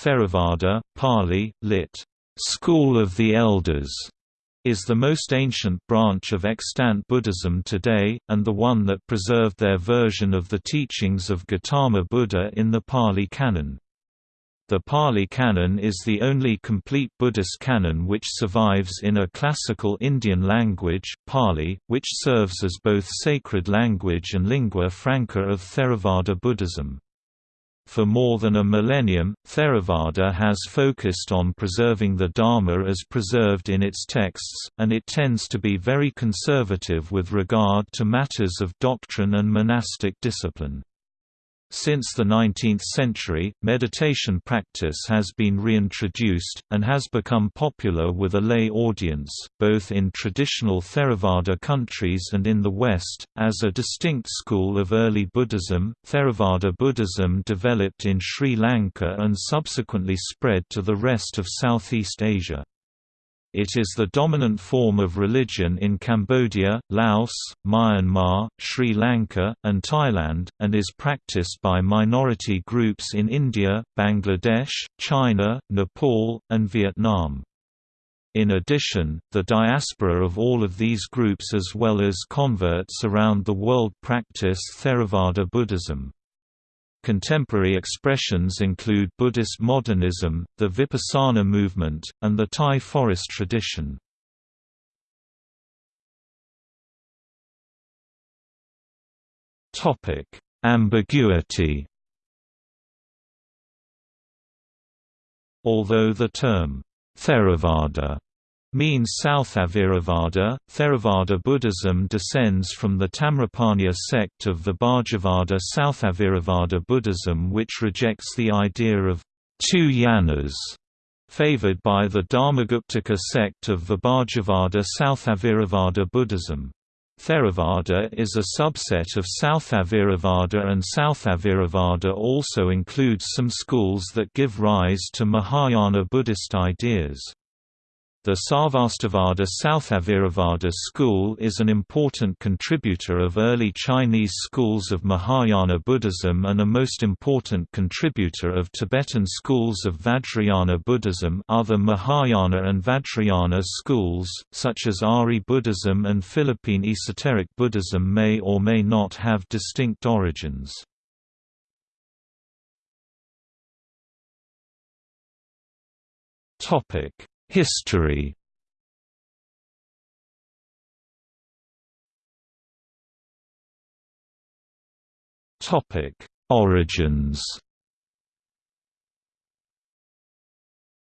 Theravada, Pali, lit. School of the Elders, is the most ancient branch of extant Buddhism today, and the one that preserved their version of the teachings of Gautama Buddha in the Pali Canon. The Pali Canon is the only complete Buddhist canon which survives in a classical Indian language, Pali, which serves as both sacred language and lingua franca of Theravada Buddhism. For more than a millennium, Theravada has focused on preserving the Dharma as preserved in its texts, and it tends to be very conservative with regard to matters of doctrine and monastic discipline. Since the 19th century, meditation practice has been reintroduced, and has become popular with a lay audience, both in traditional Theravada countries and in the West. As a distinct school of early Buddhism, Theravada Buddhism developed in Sri Lanka and subsequently spread to the rest of Southeast Asia. It is the dominant form of religion in Cambodia, Laos, Myanmar, Sri Lanka, and Thailand, and is practiced by minority groups in India, Bangladesh, China, Nepal, and Vietnam. In addition, the diaspora of all of these groups as well as converts around the world practice Theravada Buddhism. Contemporary expressions include Buddhist modernism, the Vipassana movement, and the Thai forest tradition. Ambiguity Although the term, Theravada means Sthaviravada. Theravada Buddhism descends from the Tamraparniya sect of Vibhajavada Sthaviravada Buddhism which rejects the idea of two yanas, favored by the Dharmaguptaka sect of Vibhajavada Sthaviravada Buddhism. Theravada is a subset of Sthaviravada and Sthaviravada also includes some schools that give rise to Mahayana Buddhist ideas. The Sarvastivada Sthaviravada school is an important contributor of early Chinese schools of Mahayana Buddhism and a most important contributor of Tibetan schools of Vajrayana Buddhism other Mahayana and Vajrayana schools, such as Ari Buddhism and Philippine Esoteric Buddhism may or may not have distinct origins. Topic History Topic: Origins.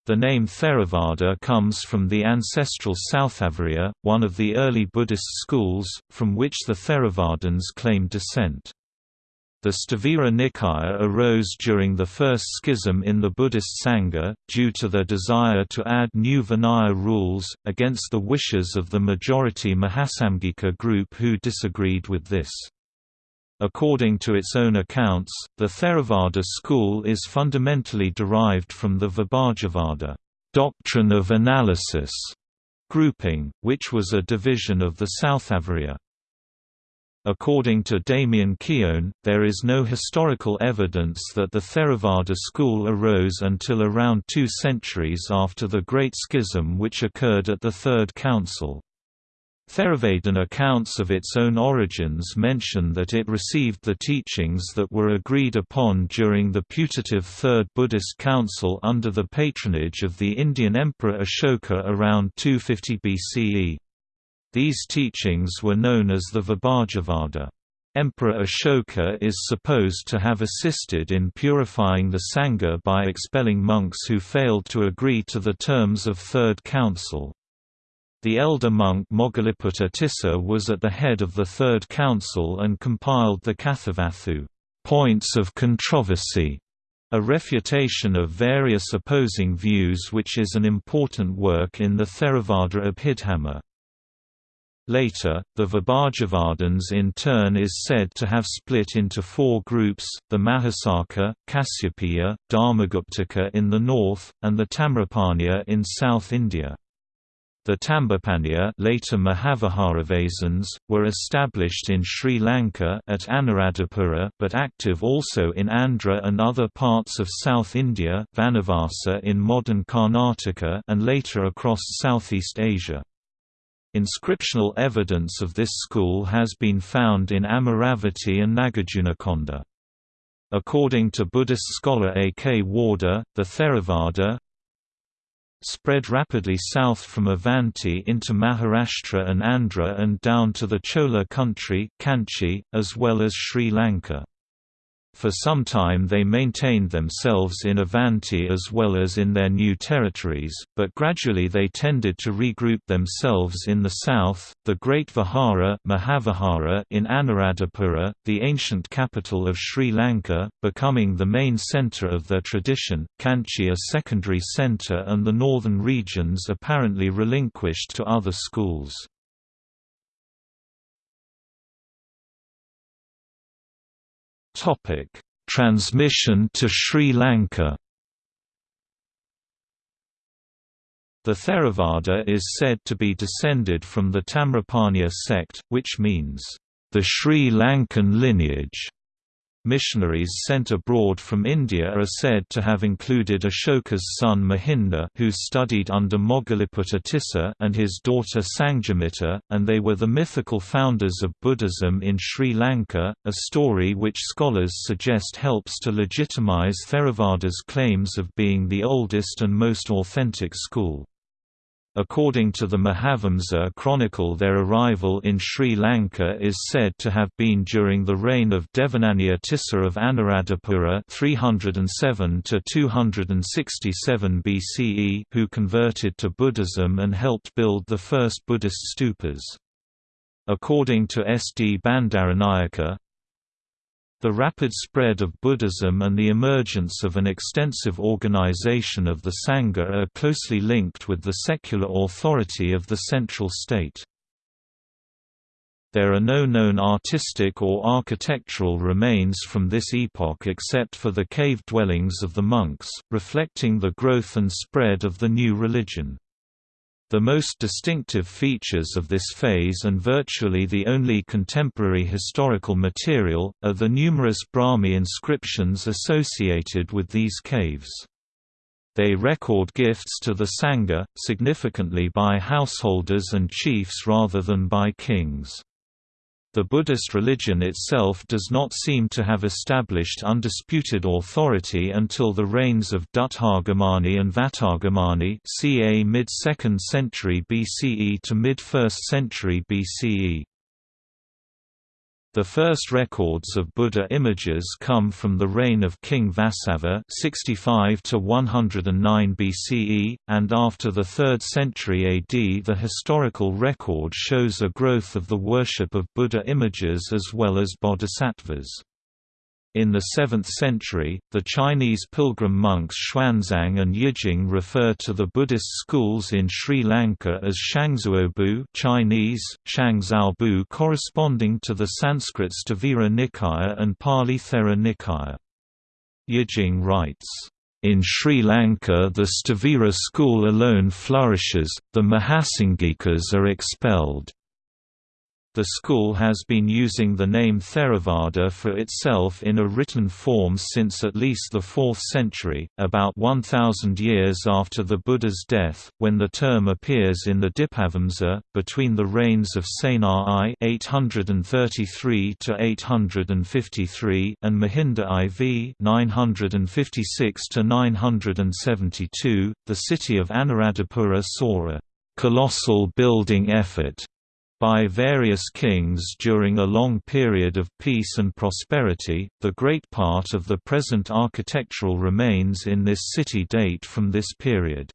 The name Theravada comes from the ancestral Sthaviriya, one of the early Buddhist schools, from which the Theravadins claim descent. The Sthavira Nikaya arose during the first schism in the Buddhist Sangha, due to their desire to add new Vinaya rules, against the wishes of the majority Mahasamgika group who disagreed with this. According to its own accounts, the Theravada school is fundamentally derived from the Vibhajavada doctrine of analysis grouping, which was a division of the Sthaviriya. According to Damien Keown, there is no historical evidence that the Theravada school arose until around two centuries after the Great Schism which occurred at the Third Council. Theravadin accounts of its own origins mention that it received the teachings that were agreed upon during the putative Third Buddhist Council under the patronage of the Indian Emperor Ashoka around 250 BCE. These teachings were known as the Vibhajavada. Emperor Ashoka is supposed to have assisted in purifying the Sangha by expelling monks who failed to agree to the terms of Third Council. The elder monk Moggaliputta Tissa was at the head of the Third Council and compiled the Kathavatthu points of controversy, a refutation of various opposing views which is an important work in the Theravada Abhidhamma. Later, the Vibhajavadins in turn is said to have split into four groups, the Mahishasaka, Kasyapiya, Dharmaguptaka in the north, and the Tamraparniya in South India. The Tambapanniya later Mahaviharavasins, were established in Sri Lanka at Anuradhapura but active also in Andhra and other parts of South India Vanavasa in modern Karnataka and later across Southeast Asia. Inscriptional evidence of this school has been found in Amaravati and Nagarjunakonda. According to Buddhist scholar A. K. Warder, the Theravada, spread rapidly south from Avanti into Maharashtra and Andhra and down to the Chola country Kanchi, as well as Sri Lanka. For some time they maintained themselves in Avanti as well as in their new territories, but gradually they tended to regroup themselves in the south. The Great Vihara Mahavihara in Anuradhapura, the ancient capital of Sri Lanka, becoming the main centre of their tradition, Kanchi a secondary centre and the northern regions apparently relinquished to other schools. Transmission to Sri Lanka. The Theravada is said to be descended from the Tamraparniya sect, which means the Sri Lankan lineage. Missionaries sent abroad from India are said to have included Ashoka's son Mahinda who studied under Moggaliputta Tissa and his daughter Sanghamitta, and they were the mythical founders of Buddhism in Sri Lanka, a story which scholars suggest helps to legitimize Theravada's claims of being the oldest and most authentic school. According to the Mahavamsa chronicle their arrival in Sri Lanka is said to have been during the reign of Devanampiya Tissa of Anuradhapura 307 267 BCE who converted to Buddhism and helped build the first Buddhist stupas. According to S. D. Bandaranayake, the rapid spread of Buddhism and the emergence of an extensive organization of the Sangha are closely linked with the secular authority of the central state. There are no known artistic or architectural remains from this epoch except for the cave dwellings of the monks, reflecting the growth and spread of the new religion. The most distinctive features of this phase and virtually the only contemporary historical material, are the numerous Brahmi inscriptions associated with these caves. They record gifts to the Sangha, significantly by householders and chiefs rather than by kings. The Buddhist religion itself does not seem to have established undisputed authority until the reigns of Dutthagamani and Vatagamani ca mid-2nd century BCE to mid-1st century BCE. The first records of Buddha images come from the reign of King Vasabha 65 to 109 BCE, and after the 3rd century AD the historical record shows a growth of the worship of Buddha images as well as bodhisattvas. In the 7th century, the Chinese pilgrim monks Xuanzang and Yijing refer to the Buddhist schools in Sri Lanka as Shangzuobu Chinese, Shangzhaobu corresponding to the Sanskrit Sthavira Nikaya and Pali Thera Nikaya. Yijing writes, in Sri Lanka the Sthavira school alone flourishes, the Mahasangikas are expelled. The school has been using the name Theravada for itself in a written form since at least the 4th century, about 1000 years after the Buddha's death, when the term appears in the Dipavamsa, between the reigns of Sena I 833 and Mahinda IV 956 972. The city of Anuradhapura saw a colossal building effort by various kings during a long period of peace and prosperity. The great part of the present architectural remains in this city date from this period.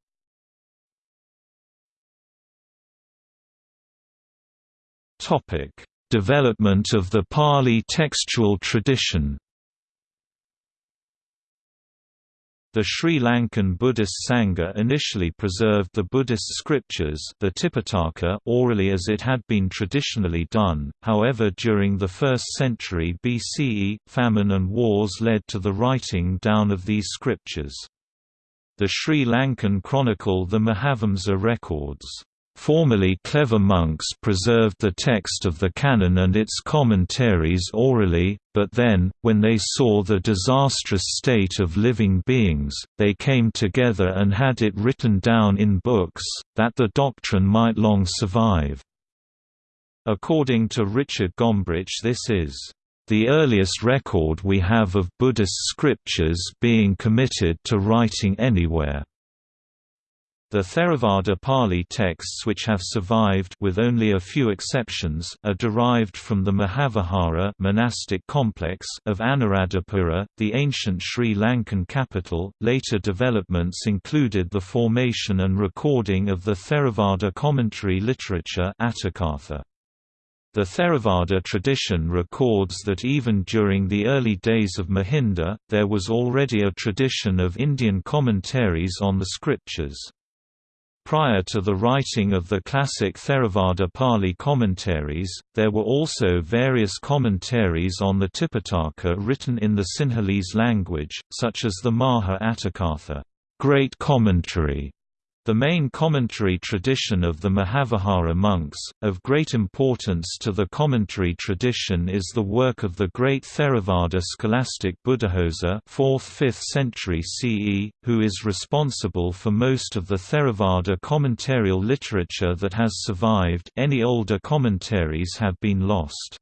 Topic: Development of the Pali textual tradition. The Sri Lankan Buddhist Sangha initially preserved the Buddhist scriptures the Tipitaka orally as it had been traditionally done, however during the 1st century BCE, famine and wars led to the writing down of these scriptures. The Sri Lankan chronicle the Mahavamsa records, Formerly clever monks preserved the text of the canon and its commentaries orally, but then, when they saw the disastrous state of living beings, they came together and had it written down in books, that the doctrine might long survive. According to Richard Gombrich this is the earliest record we have of Buddhist scriptures being committed to writing anywhere. The Theravada Pali texts which have survived with only a few exceptions are derived from the Mahavihara monastic complex of Anuradhapura, the ancient Sri Lankan capital. Later developments included the formation and recording of the Theravada commentary literature Atthakatha. The Theravada tradition records that even during the early days of Mahinda, there was already a tradition of Indian commentaries on the scriptures. Prior to the writing of the classic Theravada Pali commentaries, there were also various commentaries on the Tipitaka written in the Sinhalese language, such as the Maha Atthakatha Great Commentary, the main commentary tradition of the Mahavihara monks, of great importance to the commentary tradition is the work of the great Theravada scholastic Buddhaghosa 4th–5th century CE, who is responsible for most of the Theravada commentarial literature that has survived any older commentaries have been lost.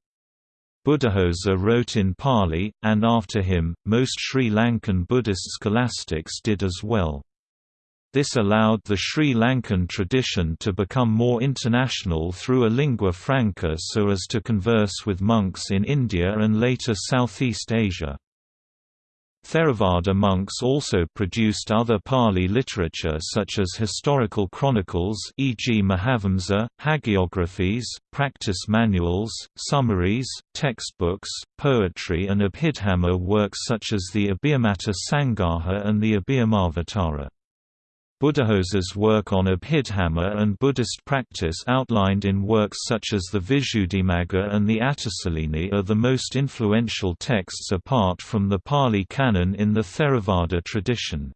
Buddhaghosa wrote in Pali, and after him, most Sri Lankan Buddhist scholastics did as well. This allowed the Sri Lankan tradition to become more international through a lingua franca so as to converse with monks in India and later Southeast Asia. Theravada monks also produced other Pali literature such as historical chronicles e.g. Mahavamsa, hagiographies, practice manuals, summaries, textbooks, poetry and Abhidhamma works such as the Abhidhammattha Sangaha and the Abhidhammavatara. Buddhaghosa's work on Abhidhamma and Buddhist practice outlined in works such as the Visuddhimagga and the Attasalini are the most influential texts apart from the Pali Canon in the Theravada tradition.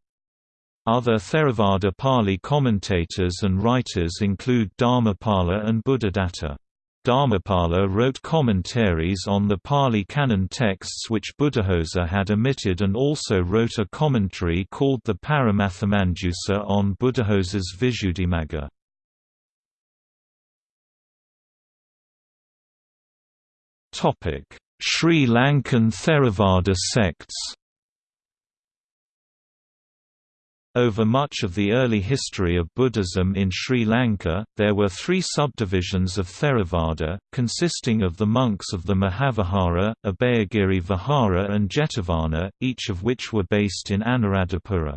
Other Theravada Pali commentators and writers include Dharmapala and Buddhadatta. Dharmapala wrote commentaries on the Pali Canon texts which Buddhaghosa had omitted and also wrote a commentary called the Paramathamanjusa on Buddhaghosa's Visuddhimagga. Sri Lankan Theravada sects Over much of the early history of Buddhism in Sri Lanka, there were three subdivisions of Theravada, consisting of the monks of the Mahavihara, Abhayagiri Vihara and Jetavana, each of which were based in Anuradhapura.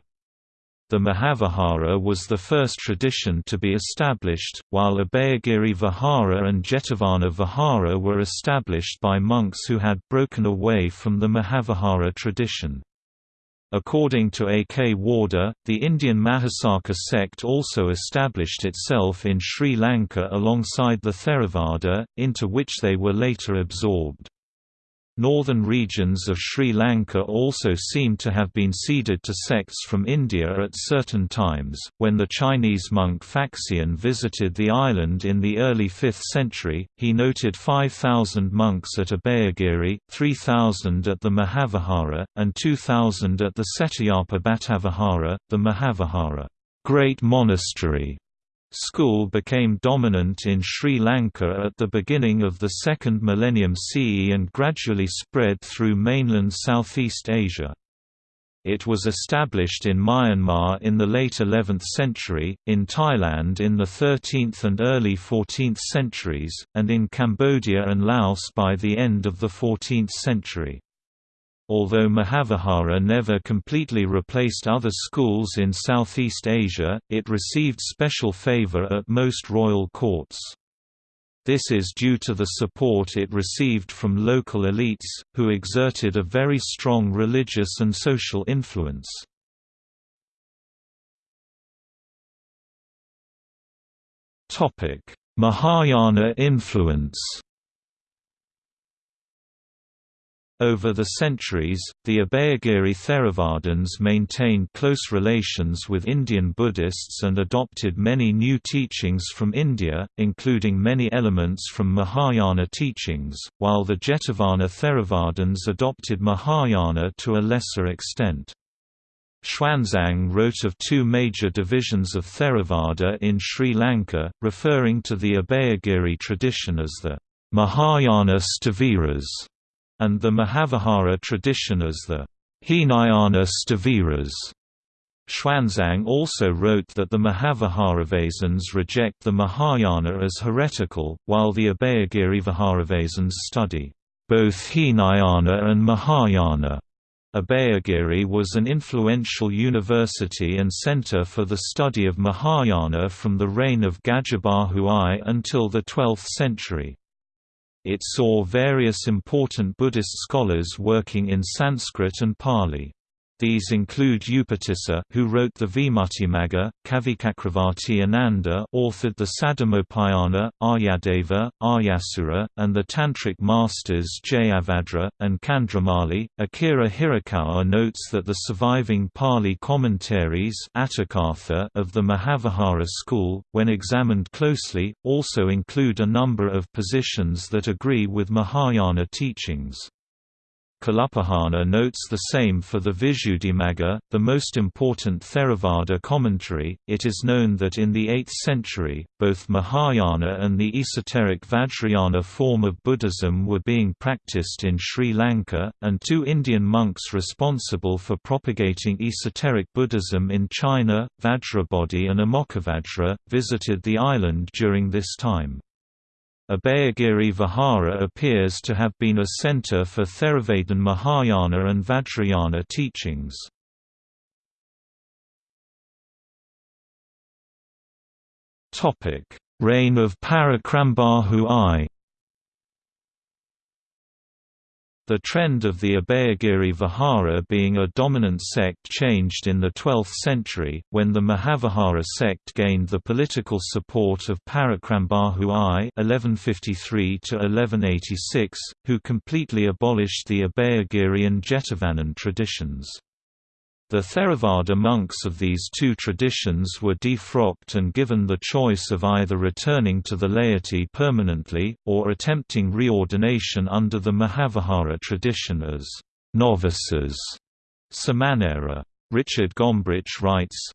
The Mahavihara was the first tradition to be established, while Abhayagiri Vihara and Jetavana Vihara were established by monks who had broken away from the Mahavihara tradition. According to A. K. Warder, the Indian Mahishasaka sect also established itself in Sri Lanka alongside the Theravada, into which they were later absorbed. Northern regions of Sri Lanka also seem to have been ceded to sects from India at certain times. When the Chinese monk Faxian visited the island in the early 5th century, he noted 5,000 monks at Abhayagiri, 3,000 at the Mahavihara, and 2,000 at the Cetiyapabbatavihara, the Mahavihara Great Monastery School became dominant in Sri Lanka at the beginning of the second millennium CE and gradually spread through mainland Southeast Asia. It was established in Myanmar in the late 11th century, in Thailand in the 13th and early 14th centuries, and in Cambodia and Laos by the end of the 14th century. Although Mahavihara never completely replaced other schools in Southeast Asia, it received special favor at most royal courts. This is due to the support it received from local elites, who exerted a very strong religious and social influence. Mahayana influence Over the centuries, the Abhayagiri Theravadins maintained close relations with Indian Buddhists and adopted many new teachings from India, including many elements from Mahayana teachings, while the Jetavana Theravadins adopted Mahayana to a lesser extent. Xuanzang wrote of two major divisions of Theravada in Sri Lanka, referring to the Abhayagiri tradition as the Mahayana Sthaviras and the Mahavihara tradition as the Hinayana Sthaviras. Xuanzang also wrote that the Mahaviharavasins reject the Mahayana as heretical, while the Abhayagiri Viharavasins study both Hinayana and Mahayana. Abhayagiri was an influential university and center for the study of Mahayana from the reign of Gajabahu I until the 12th century. It saw various important Buddhist scholars working in Sanskrit and Pali. These include Upatissa, who wrote the Vimuttimagga, Kavicakravarti Ananda authored the Saddhammopayana, Aryadeva, Aryasura, and the Tantric masters Jayabhadra, and Candramali. Akira Hirakawa notes that the surviving Pali commentaries of the Mahavihara school, when examined closely, also include a number of positions that agree with Mahayana teachings. Kalupahana notes the same for the Visuddhimagga, the most important Theravada commentary. It is known that in the 8th century, both Mahayana and the esoteric Vajrayana form of Buddhism were being practiced in Sri Lanka, and two Indian monks responsible for propagating esoteric Buddhism in China, Vajrabodhi and Amoghavajra, visited the island during this time. Abhayagiri Vihara appears to have been a center for Theravadin Mahayana and Vajrayana teachings. Reign of Parakramabahu I The trend of the Abhayagiri Vihara being a dominant sect changed in the 12th century, when the Mahavihara sect gained the political support of Parakramabahu I (1153–1186), who completely abolished the Abhayagiri and Jetavanan traditions. The Theravada monks of these two traditions were defrocked and given the choice of either returning to the laity permanently, or attempting reordination under the Mahavihara tradition as novices. Samanera. Richard Gombrich writes,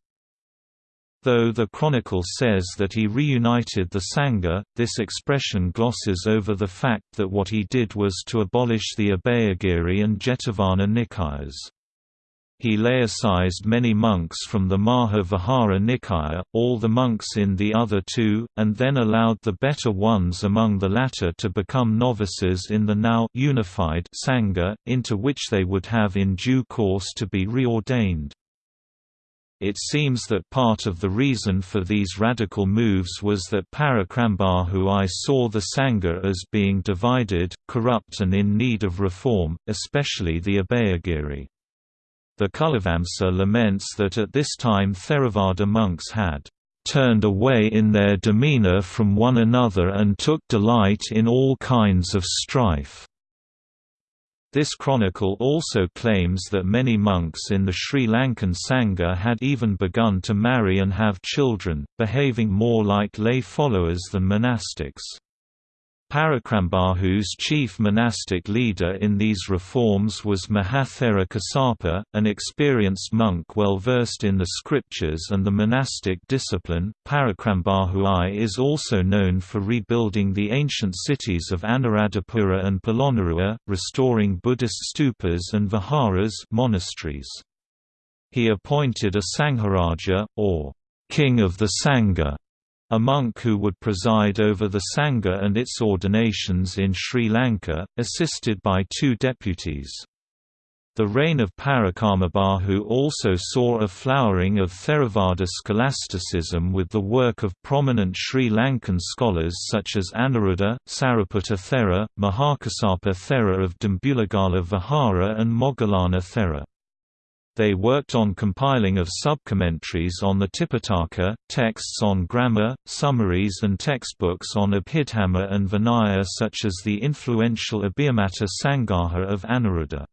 Though the Chronicle says that he reunited the Sangha, this expression glosses over the fact that what he did was to abolish the Abhayagiri and Jetavana Nikayas. He laicized many monks from the Maha Vihara Nikaya, all the monks in the other two, and then allowed the better ones among the latter to become novices in the now unified Sangha, into which they would have in due course to be reordained. It seems that part of the reason for these radical moves was that Parakramabahu I saw the Sangha as being divided, corrupt and in need of reform, especially the Abhayagiri. The Culavamsa laments that at this time Theravada monks had turned away in their demeanor from one another and took delight in all kinds of strife. This chronicle also claims that many monks in the Sri Lankan Sangha had even begun to marry and have children, behaving more like lay followers than monastics. Parakramabahu's chief monastic leader in these reforms was Mahathera Kasapa, an experienced monk well versed in the scriptures and the monastic discipline. Parakramabahu I is also known for rebuilding the ancient cities of Anuradhapura and Polonnaruwa, restoring Buddhist stupas and viharas monasteries. He appointed a Sangharaja, or king of the Sangha, a monk who would preside over the Sangha and its ordinations in Sri Lanka, assisted by two deputies. The reign of Parakramabahu also saw a flowering of Theravada scholasticism with the work of prominent Sri Lankan scholars such as Anuruddha, Sariputta Thera, Mahakasapa Thera of Dimbulagala Vihara and Moggallana Thera. They worked on compiling of subcommentaries on the Tipitaka, texts on grammar, summaries and textbooks on Abhidhamma and Vinaya such as the influential Abhidhammattha Sangaha of Anuruddha.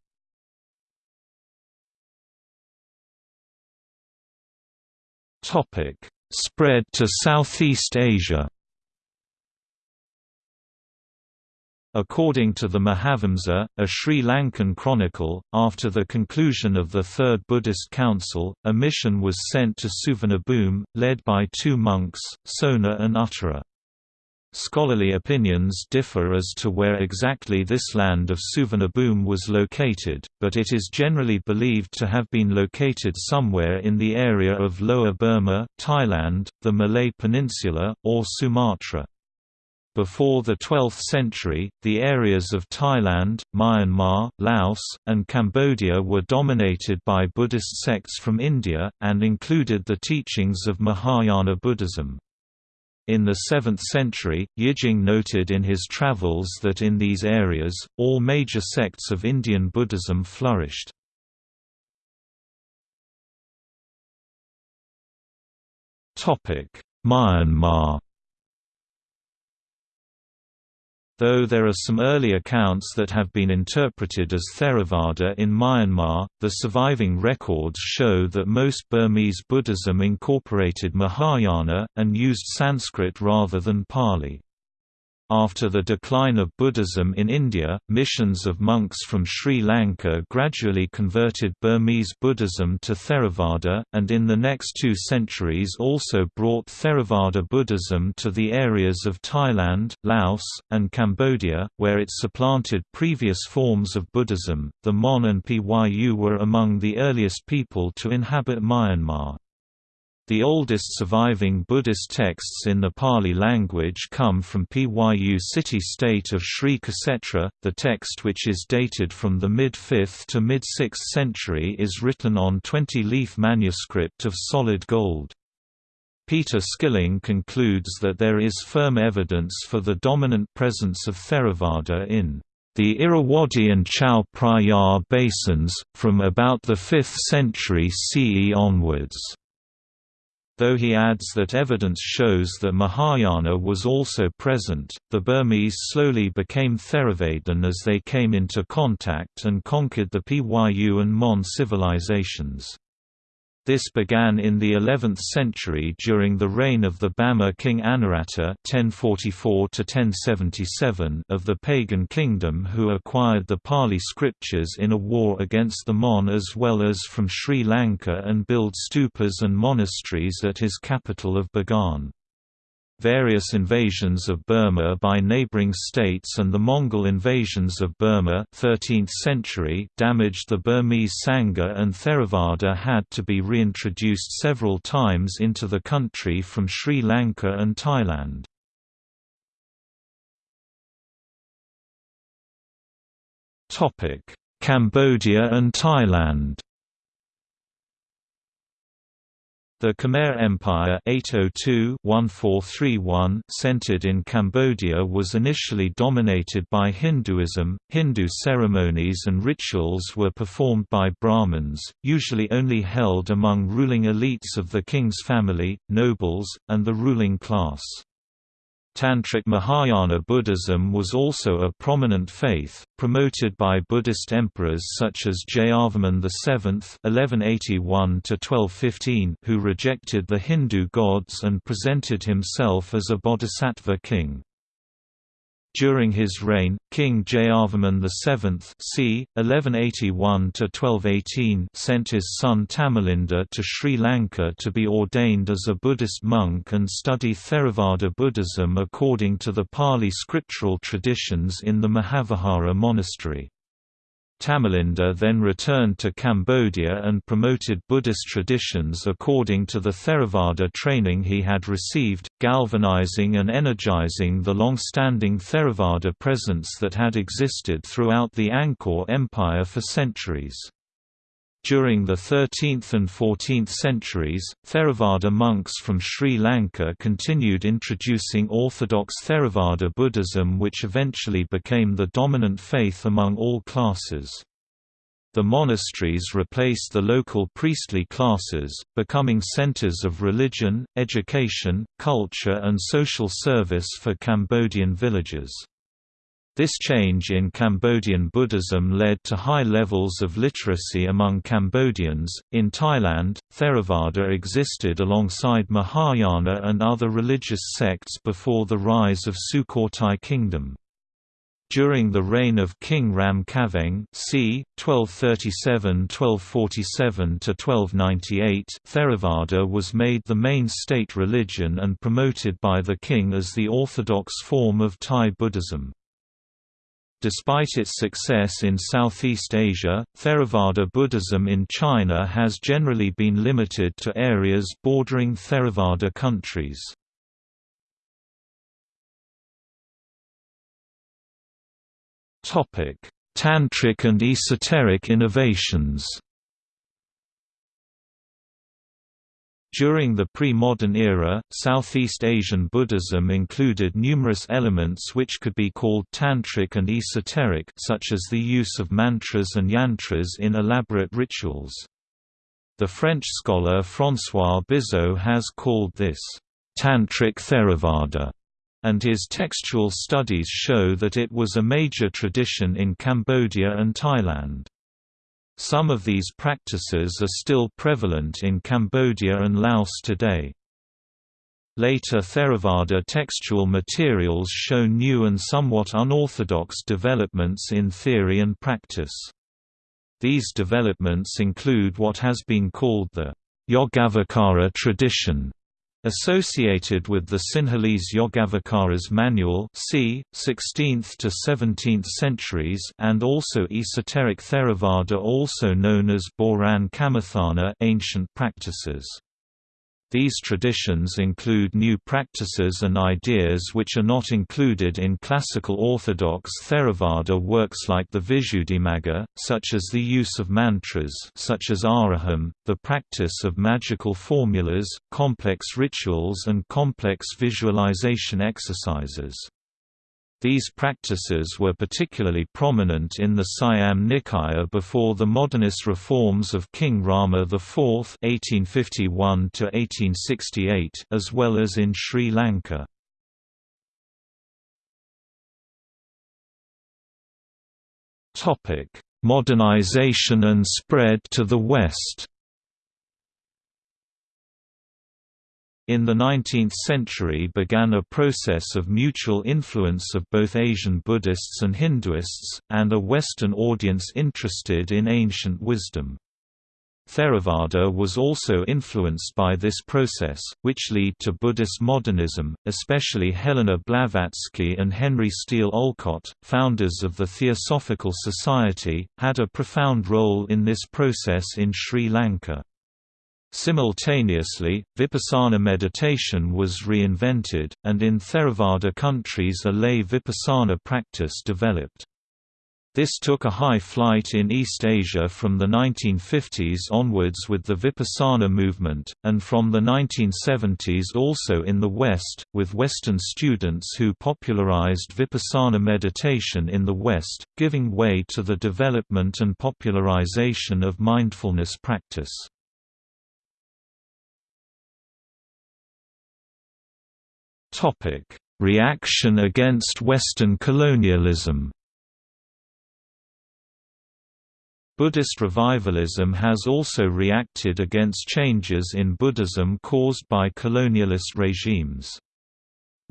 Spread to Southeast Asia According to the Mahavamsa, a Sri Lankan chronicle, after the conclusion of the Third Buddhist Council, a mission was sent to Suvarnabhumi, led by two monks, Sona and Uttara. Scholarly opinions differ as to where exactly this land of Suvarnabhumi was located, but it is generally believed to have been located somewhere in the area of Lower Burma, Thailand, the Malay Peninsula, or Sumatra. Before the 12th century, the areas of Thailand, Myanmar, Laos, and Cambodia were dominated by Buddhist sects from India, and included the teachings of Mahayana Buddhism. In the 7th century, Yijing noted in his travels that in these areas, all major sects of Indian Buddhism flourished. Myanmar Though there are some early accounts that have been interpreted as Theravada in Myanmar, the surviving records show that most Burmese Buddhism incorporated Mahayana, and used Sanskrit rather than Pali. After the decline of Buddhism in India, missions of monks from Sri Lanka gradually converted Burmese Buddhism to Theravada, and in the next two centuries also brought Theravada Buddhism to the areas of Thailand, Laos, and Cambodia, where it supplanted previous forms of Buddhism. The Mon and Pyu were among the earliest people to inhabit Myanmar. The oldest surviving Buddhist texts in the Pali language come from Pyu city-state of Sri Ksetra. The text which is dated from the mid-5th to mid-6th century is written on 20-leaf manuscript of solid gold. Peter Skilling concludes that there is firm evidence for the dominant presence of Theravada in the Irrawaddy and Chao Phraya basins, from about the 5th century CE onwards though he adds that evidence shows that Mahayana was also present. The Burmese slowly became Theravadan as they came into contact and conquered the Pyu and Mon civilizations. This began in the 11th century during the reign of the Bama king Anawrahta (1044–1077) of the pagan kingdom, who acquired the Pali scriptures in a war against the Mon as well as from Sri Lanka and built stupas and monasteries at his capital of Bagan. Various invasions of Burma by neighboring states and the Mongol invasions of Burma 13th century damaged the Burmese Sangha and Theravada had to be reintroduced several times into the country from Sri Lanka and Thailand. Cambodia and Thailand The Khmer Empire 802-1431 centered in Cambodia was initially dominated by Hinduism. Hindu ceremonies and rituals were performed by Brahmins, usually only held among ruling elites of the king's family, nobles, and the ruling class. Tantric Mahayana Buddhism was also a prominent faith, promoted by Buddhist emperors such as Jayavarman VII (1181–1215), who rejected the Hindu gods and presented himself as a bodhisattva king. During his reign, King Jayavarman VII c. 1181–1218 sent his son Tamalinda to Sri Lanka to be ordained as a Buddhist monk and study Theravada Buddhism according to the Pali scriptural traditions in the Mahavihara monastery. Tamalinda then returned to Cambodia and promoted Buddhist traditions according to the Theravada training he had received, galvanizing and energizing the long-standing Theravada presence that had existed throughout the Angkor Empire for centuries. During the 13th and 14th centuries, Theravada monks from Sri Lanka continued introducing orthodox Theravada Buddhism which eventually became the dominant faith among all classes. The monasteries replaced the local priestly classes, becoming centers of religion, education, culture and social service for Cambodian villages. This change in Cambodian Buddhism led to high levels of literacy among Cambodians. In Thailand, Theravada existed alongside Mahayana and other religious sects before the rise of Sukhothai Kingdom. During the reign of King Ram Khamhaeng c. 1237–1247–1298 Theravada was made the main state religion and promoted by the king as the orthodox form of Thai Buddhism. Despite its success in Southeast Asia, Theravada Buddhism in China has generally been limited to areas bordering Theravada countries. Tantric and esoteric innovations During the pre-modern era, Southeast Asian Buddhism included numerous elements which could be called tantric and esoteric such as the use of mantras and yantras in elaborate rituals. The French scholar François Bizot has called this, "...tantric Theravada", and his textual studies show that it was a major tradition in Cambodia and Thailand. Some of these practices are still prevalent in Cambodia and Laos today. Later Theravada textual materials show new and somewhat unorthodox developments in theory and practice. These developments include what has been called the Yogavacara tradition, Associated with the Sinhalese Yogavacara's manual c. 16th to 17th centuries and also esoteric Theravada also known as Boran Kammatthana ancient practices. These traditions include new practices and ideas which are not included in classical Orthodox Theravada works like the Visuddhimagga, such as the use of mantras such as Araham, the practice of magical formulas, complex rituals and complex visualization exercises. These practices were particularly prominent in the Siam Nikaya before the modernist reforms of King Rama IV (1851–1868), as well as in Sri Lanka. Topic: Modernization and spread to the West. In the 19th century began a process of mutual influence of both Asian Buddhists and Hinduists, and a Western audience interested in ancient wisdom. Theravada was also influenced by this process, which led to Buddhist modernism, especially Helena Blavatsky and Henry Steel Olcott, founders of the Theosophical Society, had a profound role in this process in Sri Lanka. Simultaneously, vipassana meditation was reinvented, and in Theravada countries a lay vipassana practice developed. This took a high flight in East Asia from the 1950s onwards with the Vipassana movement, and from the 1970s also in the West, with Western students who popularized Vipassana meditation in the West, giving way to the development and popularization of mindfulness practice. Topic: Reaction against Western colonialism. Buddhist revivalism has also reacted against changes in Buddhism caused by colonialist regimes.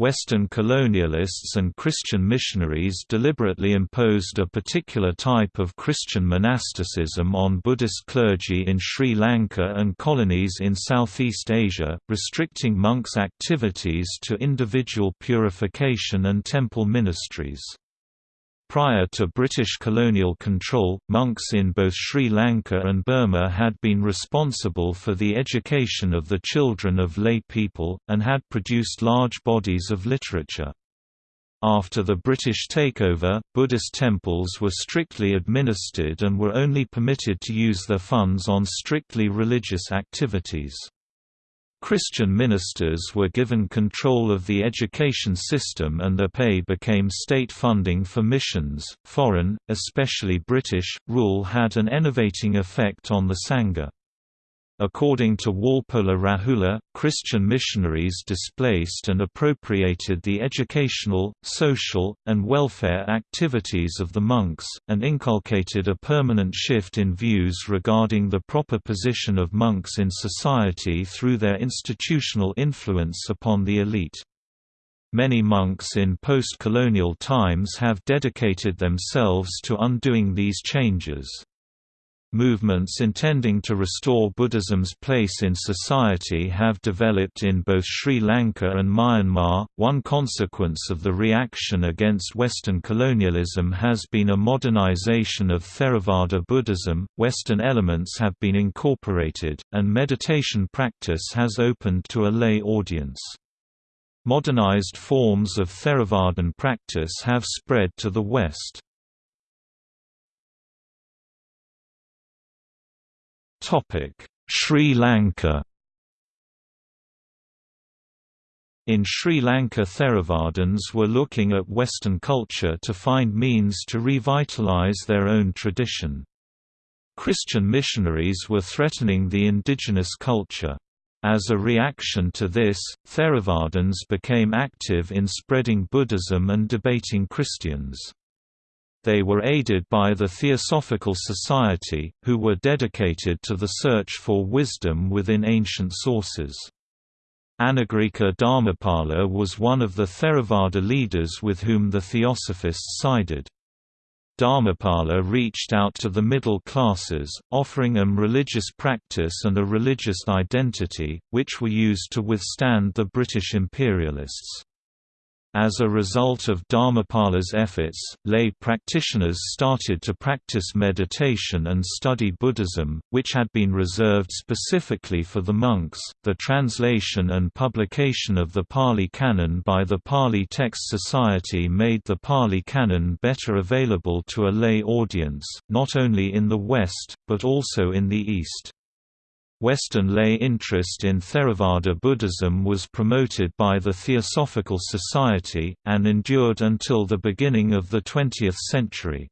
Western colonialists and Christian missionaries deliberately imposed a particular type of Christian monasticism on Buddhist clergy in Sri Lanka and colonies in Southeast Asia, restricting monks' activities to individual purification and temple ministries. Prior to British colonial control, monks in both Sri Lanka and Burma had been responsible for the education of the children of lay people, and had produced large bodies of literature. After the British takeover, Buddhist temples were strictly administered and were only permitted to use their funds on strictly religious activities. Christian ministers were given control of the education system and their pay became state funding for missions. Foreign, especially British, rule had an enervating effect on the Sangha. According to Walpola Rahula, Christian missionaries displaced and appropriated the educational, social, and welfare activities of the monks, and inculcated a permanent shift in views regarding the proper position of monks in society through their institutional influence upon the elite. Many monks in post-colonial times have dedicated themselves to undoing these changes. Movements intending to restore Buddhism's place in society have developed in both Sri Lanka and Myanmar. One consequence of the reaction against Western colonialism has been a modernization of Theravada Buddhism. Western elements have been incorporated, and meditation practice has opened to a lay audience. Modernized forms of Theravadan practice have spread to the West. Sri Lanka In Sri Lanka Theravadins were looking at Western culture to find means to revitalize their own tradition. Christian missionaries were threatening the indigenous culture. As a reaction to this, Theravadins became active in spreading Buddhism and debating Christians. They were aided by the Theosophical Society, who were dedicated to the search for wisdom within ancient sources. Anagarika Dharmapala was one of the Theravada leaders with whom the Theosophists sided. Dharmapala reached out to the middle classes, offering them religious practice and a religious identity, which were used to withstand the British imperialists. As a result of Dharmapala's efforts, lay practitioners started to practice meditation and study Buddhism, which had been reserved specifically for the monks. The translation and publication of the Pali Canon by the Pali Text Society made the Pali Canon better available to a lay audience, not only in the West, but also in the East. Western lay interest in Theravada Buddhism was promoted by the Theosophical Society, and endured until the beginning of the 20th century.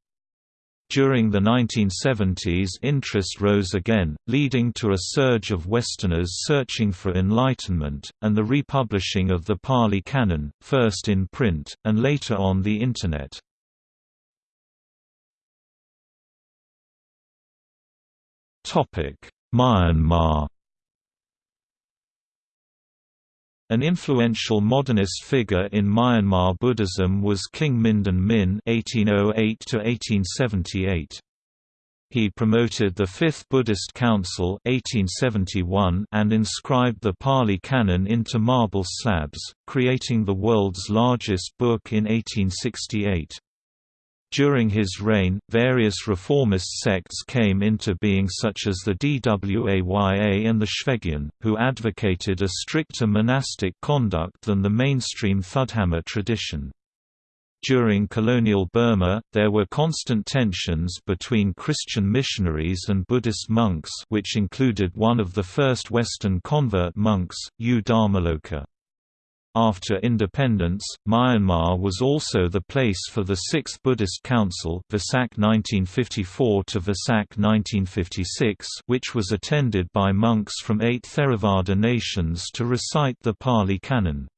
During the 1970s interest rose again, leading to a surge of Westerners searching for enlightenment, and the republishing of the Pali Canon, first in print, and later on the Internet. Topic Myanmar An influential modernist figure in Myanmar Buddhism was King Mindon Min (1808–1878). He promoted the Fifth Buddhist Council (1871) and inscribed the Pali Canon into marble slabs, creating the world's largest book in 1868. During his reign, various reformist sects came into being such as the Dwaya and the Shwegyin, who advocated a stricter monastic conduct than the mainstream Thudhamma tradition. During colonial Burma, there were constant tensions between Christian missionaries and Buddhist monks which included one of the first Western convert monks, U Dharmaloka. After independence, Myanmar was also the place for the Sixth Buddhist Council Vesak 1954 to Vesak 1956 which was attended by monks from eight Theravada nations to recite the Pali Canon.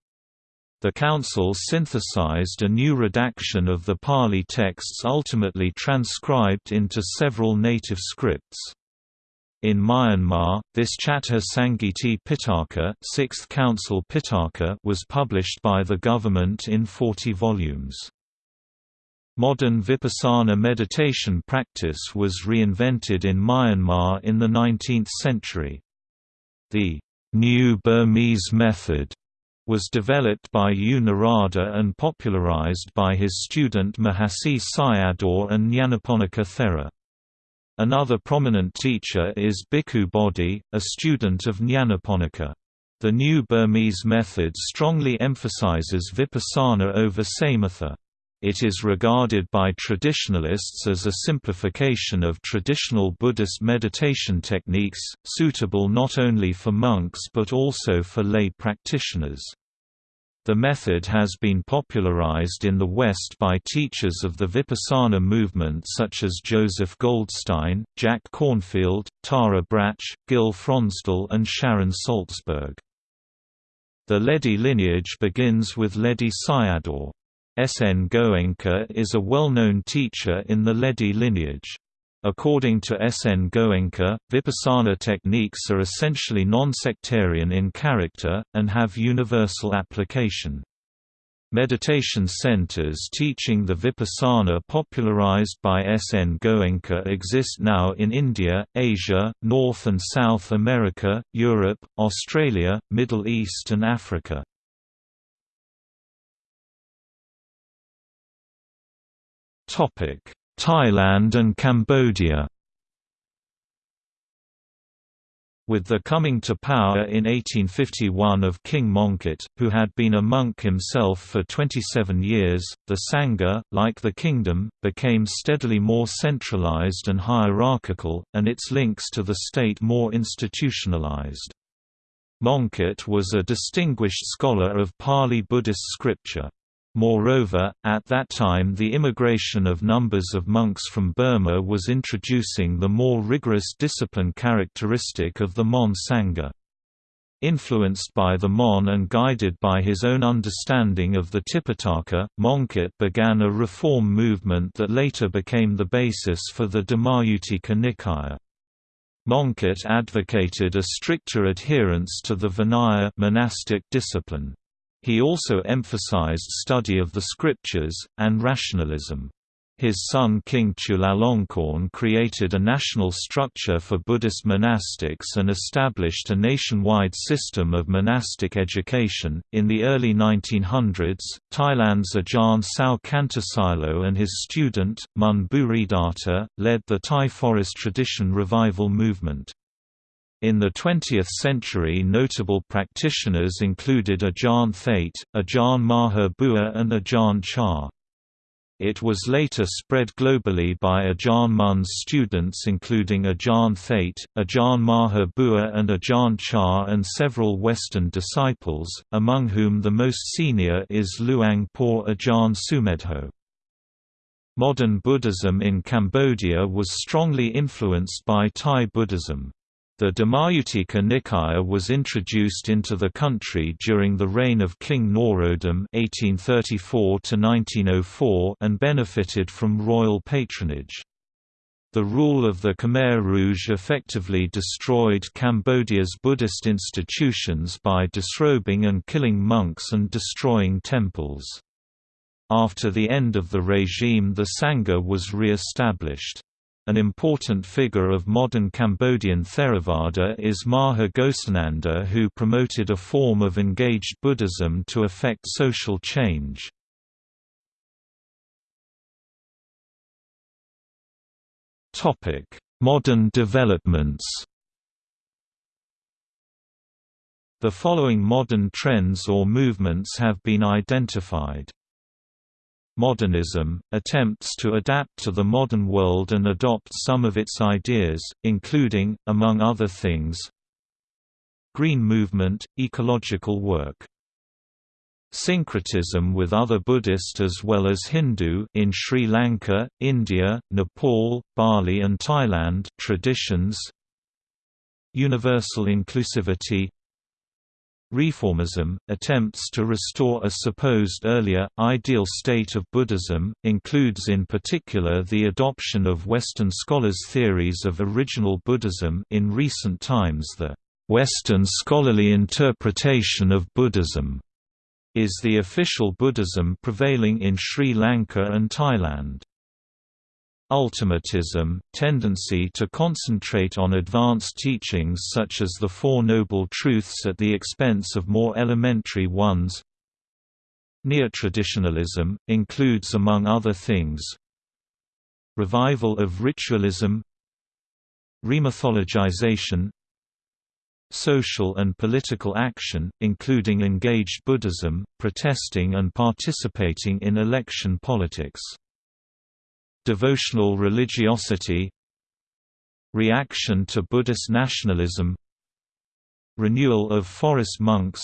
The council synthesized a new redaction of the Pali texts ultimately transcribed into several native scripts. In Myanmar, this Chattha Sangiti Pitaka, 6th Council Pitaka was published by the government in 40 volumes. Modern Vipassana meditation practice was reinvented in Myanmar in the 19th century. The New Burmese method was developed by U Narada and popularized by his student Mahasi Sayadaw and Nyanaponika Thera. Another prominent teacher is Bhikkhu Bodhi, a student of Nyanaponika. The new Burmese method strongly emphasizes vipassana over samatha. It is regarded by traditionalists as a simplification of traditional Buddhist meditation techniques, suitable not only for monks but also for lay practitioners. The method has been popularized in the West by teachers of the Vipassana movement such as Joseph Goldstein, Jack Kornfield, Tara Brach, Gil Fronsdal and Sharon Salzberg. The Ledi lineage begins with Ledi Sayadaw. S. N. Goenka is a well-known teacher in the Ledi lineage. According to S. N. Goenka, Vipassana techniques are essentially non-sectarian in character, and have universal application. Meditation centers teaching the Vipassana popularized by S. N. Goenka exist now in India, Asia, North and South America, Europe, Australia, Middle East and Africa. Thailand and Cambodia With the coming to power in 1851 of King Mongkut, who had been a monk himself for 27 years, the Sangha, like the kingdom, became steadily more centralized and hierarchical, and its links to the state more institutionalized. Mongkut was a distinguished scholar of Pali Buddhist scripture. Moreover, at that time the immigration of numbers of monks from Burma was introducing the more rigorous discipline characteristic of the Mon Sangha. Influenced by the Mon and guided by his own understanding of the Tipitaka, Mongkut began a reform movement that later became the basis for the Dhammayuttika Nikaya. Mongkut advocated a stricter adherence to the Vinaya monastic discipline. He also emphasized study of the scriptures, and rationalism. His son King Chulalongkorn created a national structure for Buddhist monastics and established a nationwide system of monastic education. In the early 1900s, Thailand's Ajahn Sao Kantasilo and his student, Mun Bhuridatta, led the Thai forest tradition revival movement. In the 20th century notable practitioners included Ajahn Thate, Ajahn Maha Bua and Ajahn Chah. It was later spread globally by Ajahn Mun's students including Ajahn Thate, Ajahn Maha Bua and Ajahn Chah and several Western disciples, among whom the most senior is Luang Por Ajahn Sumedho. Modern Buddhism in Cambodia was strongly influenced by Thai Buddhism. The Dhammayuttika Nikaya was introduced into the country during the reign of King Norodom (1834–1904) and benefited from royal patronage. The rule of the Khmer Rouge effectively destroyed Cambodia's Buddhist institutions by disrobing and killing monks and destroying temples. After the end of the regime the Sangha was re-established. An important figure of modern Cambodian Theravada is Maha Ghosananda who promoted a form of engaged Buddhism to effect social change. Modern developments The following modern trends or movements have been identified Modernism, attempts to adapt to the modern world and adopt some of its ideas, including, among other things, Green movement, ecological work. Syncretism with other Buddhist as well as Hindu in Sri Lanka, India, Nepal, Bali and Thailand traditions. Universal inclusivity Reformism, attempts to restore a supposed earlier, ideal state of Buddhism, includes in particular the adoption of Western scholars' theories of original Buddhism in recent times the Western scholarly interpretation of Buddhism is the official Buddhism prevailing in Sri Lanka and Thailand. Ultimatism, tendency to concentrate on advanced teachings such as the Four Noble Truths at the expense of more elementary ones Neotraditionalism, includes among other things Revival of ritualism Remythologization social and political action, including engaged Buddhism, protesting and participating in election politics. Devotional religiosity Reaction to Buddhist nationalism Renewal of forest monks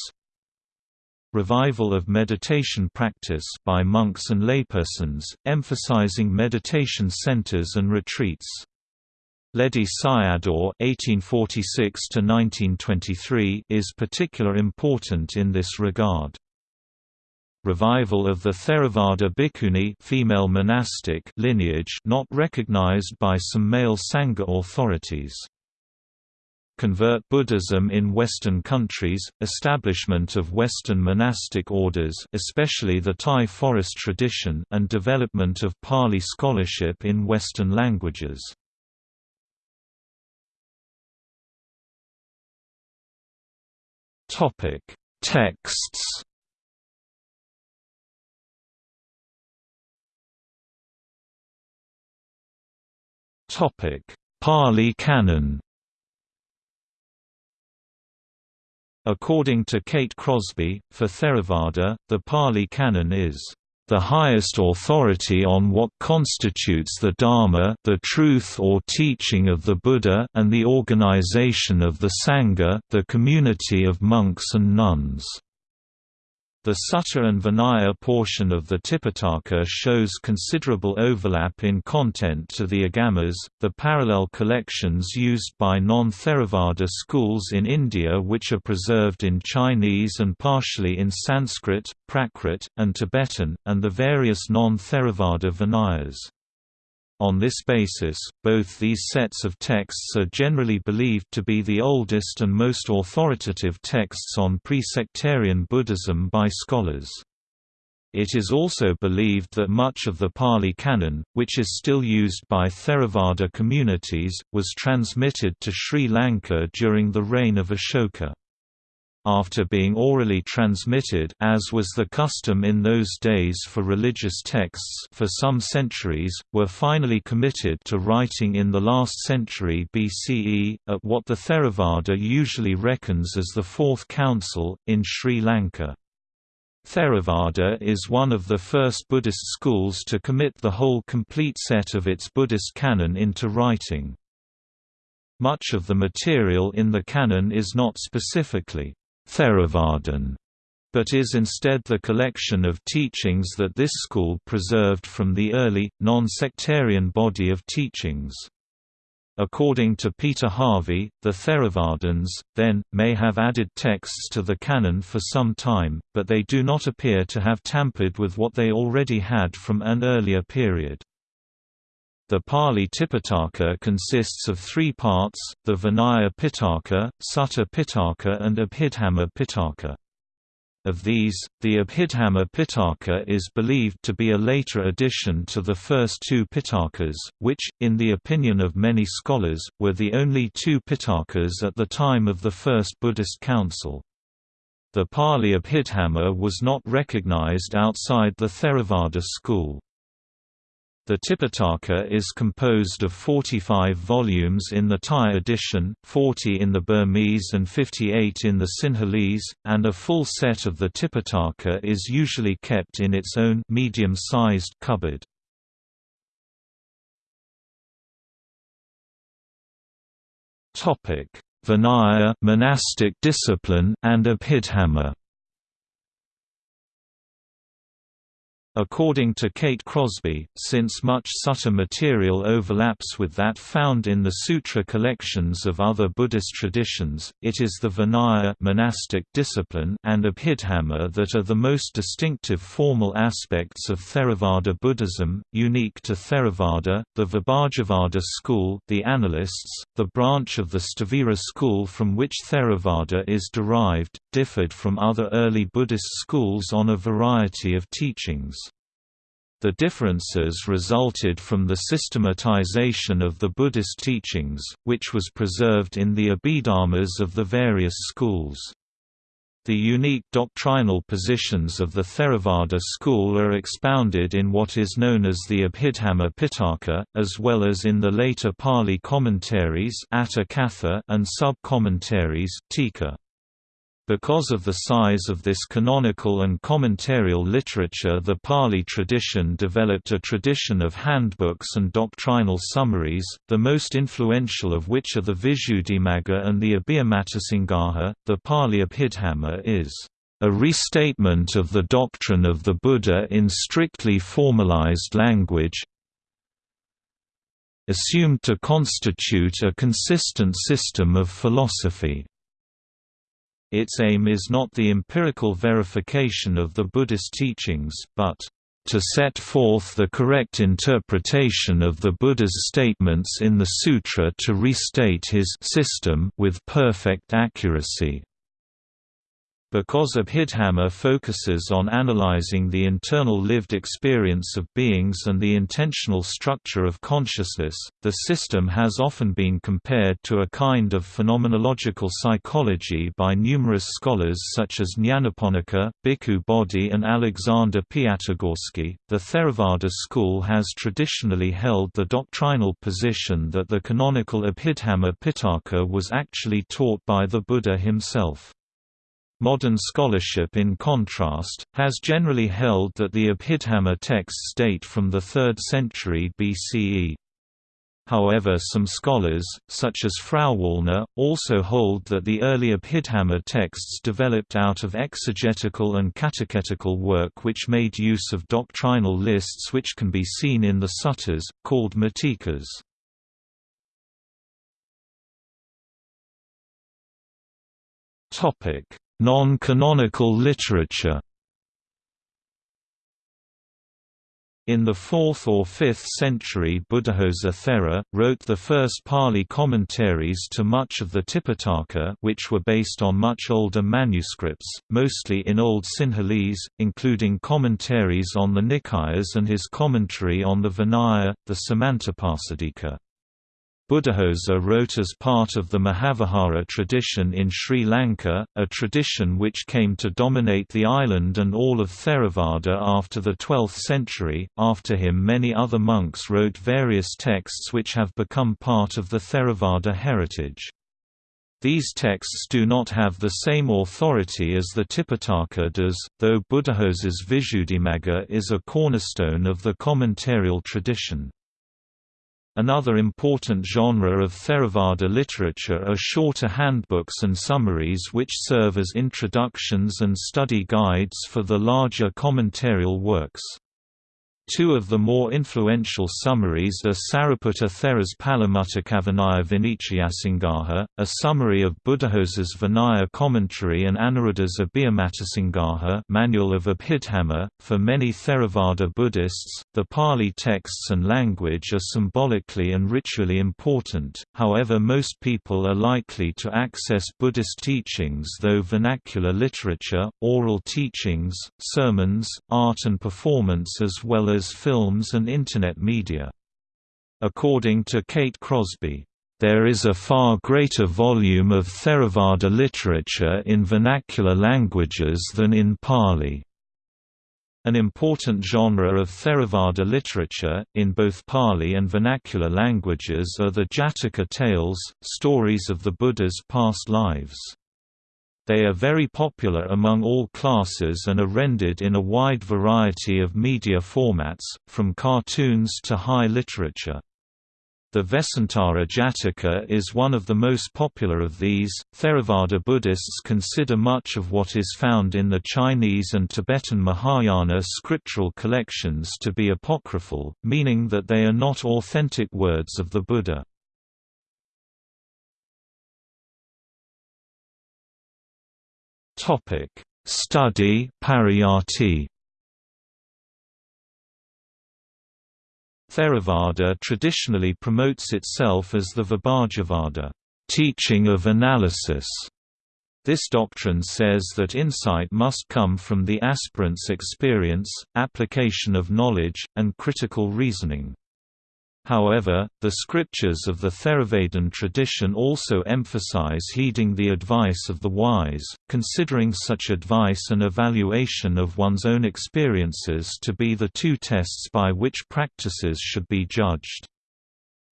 Revival of meditation practice by monks and laypersons, emphasizing meditation centers and retreats. Ledi Sayadaw (1846–1923) is particular important in this regard. Revival of the Theravada bhikkhuni female monastic lineage not recognized by some male Sangha authorities convert Buddhism in Western countries, establishment of Western monastic orders especially the Thai forest tradition and development of Pali scholarship in Western languages. Texts Pali Canon According to Kate Crosby, for Theravada, the Pali Canon is the highest authority on what constitutes the Dharma the truth or teaching of the Buddha and the organization of the Sangha the community of monks and nuns. The Sutta and Vinaya portion of the Tipitaka shows considerable overlap in content to the Agamas, the parallel collections used by non-Theravada schools in India which are preserved in Chinese and partially in Sanskrit, Prakrit, and Tibetan, and the various non-Theravada Vinayas. On this basis, both these sets of texts are generally believed to be the oldest and most authoritative texts on pre-sectarian Buddhism by scholars. It is also believed that much of the Pali Canon, which is still used by Theravada communities, was transmitted to Sri Lanka during the reign of Ashoka after being orally transmitted as was the custom in those days for religious texts for some centuries, were finally committed to writing in the last century BCE, at what the Theravada usually reckons as the Fourth Council, in Sri Lanka. Theravada is one of the first Buddhist schools to commit the whole complete set of its Buddhist canon into writing. Much of the material in the canon is not specifically Theravadan, but is instead the collection of teachings that this school preserved from the early, non-sectarian body of teachings. According to Peter Harvey, the Theravadins, then, may have added texts to the canon for some time, but they do not appear to have tampered with what they already had from an earlier period. The Pali Tipitaka consists of three parts, the Vinaya Pitaka, Sutta Pitaka and Abhidhamma Pitaka. Of these, the Abhidhamma Pitaka is believed to be a later addition to the first two Pitakas, which, in the opinion of many scholars, were the only two Pitakas at the time of the First Buddhist Council. The Pali Abhidhamma was not recognized outside the Theravada school. The Tipitaka is composed of 45 volumes in the Thai edition, 40 in the Burmese and 58 in the Sinhalese, and a full set of the Tipitaka is usually kept in its own medium-sized cupboard. Topic: Vinaya monastic discipline and Abhidhamma According to Kate Crosby, since much sutta material overlaps with that found in the sutra collections of other Buddhist traditions, it is the Vinaya monastic discipline and Abhidhamma that are the most distinctive formal aspects of Theravada Buddhism, unique to Theravada, the Vibhajavada school the Analysts, the branch of the Sthavira school from which Theravada is derived, differed from other early Buddhist schools on a variety of teachings. The differences resulted from the systematization of the Buddhist teachings, which was preserved in the Abhidharmas of the various schools. The unique doctrinal positions of the Theravada school are expounded in what is known as the Abhidhamma Pitaka, as well as in the later Pali commentaries and sub-commentaries Tika. Because of the size of this canonical and commentarial literature the Pali tradition developed a tradition of handbooks and doctrinal summaries, the most influential of which are the Visuddhimagga and the Abhidhammattha Sangaha. The Pali Abhidhamma is a restatement of the doctrine of the Buddha in strictly formalized language, assumed to constitute a consistent system of philosophy. Its aim is not the empirical verification of the Buddhist teachings, but to set forth the correct interpretation of the Buddha's statements in the sutra to restate his system with perfect accuracy. Because Abhidhamma focuses on analyzing the internal lived experience of beings and the intentional structure of consciousness, the system has often been compared to a kind of phenomenological psychology by numerous scholars such as Nyanaponika, Bhikkhu Bodhi, and Alexander Piatigorsky. The Theravada school has traditionally held the doctrinal position that the canonical Abhidhamma Pitaka was actually taught by the Buddha himself. Modern scholarship in contrast, has generally held that the Abhidhamma texts date from the 3rd century BCE. However some scholars, such as Frauwallner, also hold that the early Abhidhamma texts developed out of exegetical and catechetical work which made use of doctrinal lists which can be seen in the suttas, called matikas. Non-canonical literature In the 4th or 5th century Buddhaghosa Thera, wrote the first Pali commentaries to much of the Tipitaka which were based on much older manuscripts, mostly in Old Sinhalese, including commentaries on the Nikayas and his commentary on the Vinaya, the Samantapasadika. Buddhaghosa wrote as part of the Mahavihara tradition in Sri Lanka, a tradition which came to dominate the island and all of Theravada after the 12th century. After him, many other monks wrote various texts which have become part of the Theravada heritage. These texts do not have the same authority as the Tipitaka does, though Buddhaghosa's Visuddhimagga is a cornerstone of the commentarial tradition. Another important genre of Theravada literature are shorter handbooks and summaries which serve as introductions and study guides for the larger commentarial works. Two of the more influential summaries are Sariputta Thera's Palamuttakavināya Vinichayasangraha, a summary of Buddhaghosa's Vinaya commentary and Anuruddha's Abhidhammattha Sangaha manual of Abhidhamma. For many Theravada Buddhists, the Pali texts and language are symbolically and ritually important, however most people are likely to access Buddhist teachings though vernacular literature, oral teachings, sermons, art and performance as well as as films and Internet media. According to Kate Crosby, there is a far greater volume of Theravada literature in vernacular languages than in Pali. An important genre of Theravada literature, in both Pali and vernacular languages are the Jataka tales, stories of the Buddha's past lives. They are very popular among all classes and are rendered in a wide variety of media formats, from cartoons to high literature. The Vesantara Jataka is one of the most popular of these. Theravada Buddhists consider much of what is found in the Chinese and Tibetan Mahayana scriptural collections to be apocryphal, meaning that they are not authentic words of the Buddha. Topic: Study Pariyatti. Theravada traditionally promotes itself as the Vibhajavada, teaching of analysis. This doctrine says that insight must come from the aspirant's experience, application of knowledge, and critical reasoning. However, the scriptures of the Theravadan tradition also emphasize heeding the advice of the wise, considering such advice and evaluation of one's own experiences to be the two tests by which practices should be judged.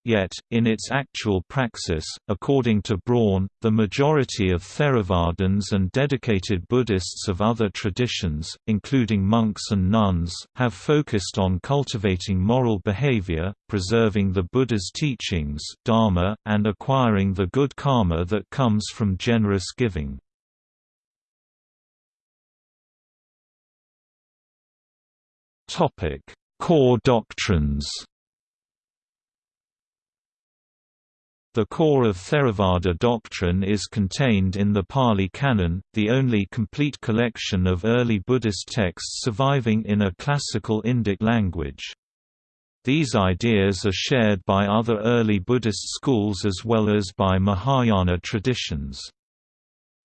Yet, in its actual praxis, according to Braun, the majority of Theravadins and dedicated Buddhists of other traditions, including monks and nuns, have focused on cultivating moral behavior, preserving the Buddha's teachings dharma, and acquiring the good karma that comes from generous giving. Core doctrines The core of Theravada doctrine is contained in the Pali Canon, the only complete collection of early Buddhist texts surviving in a classical Indic language. These ideas are shared by other early Buddhist schools as well as by Mahayana traditions.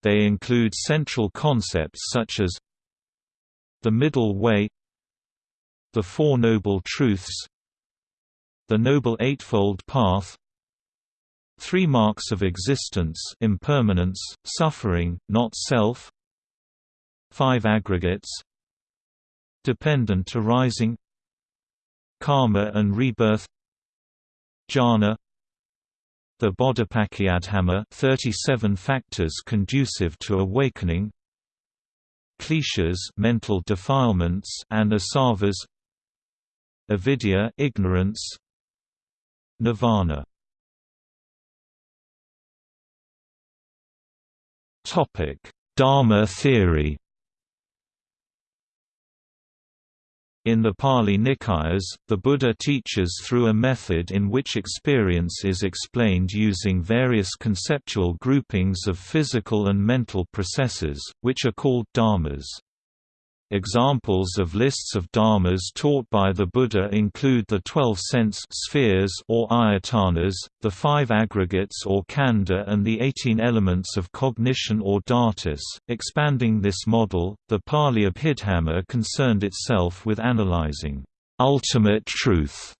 They include central concepts such as the middle way the Four Noble Truths the Noble Eightfold Path Three marks of existence impermanence, suffering, not self. Five aggregates. Dependent arising Karma and rebirth. Jhana. The Bodhipakkhiyadhamma 37 factors conducive to awakening. Kleshas mental defilements and asavas. Avidya ignorance. Nirvana Dharma theory. In the Pali Nikayas, the Buddha teaches through a method in which experience is explained using various conceptual groupings of physical and mental processes, which are called dharmas. Examples of lists of dharmas taught by the Buddha include the twelve sense spheres or ayatanas, the five aggregates or khandha and the eighteen elements of cognition or dhatus. Expanding this model, the Pali Abhidhamma concerned itself with analyzing ultimate truth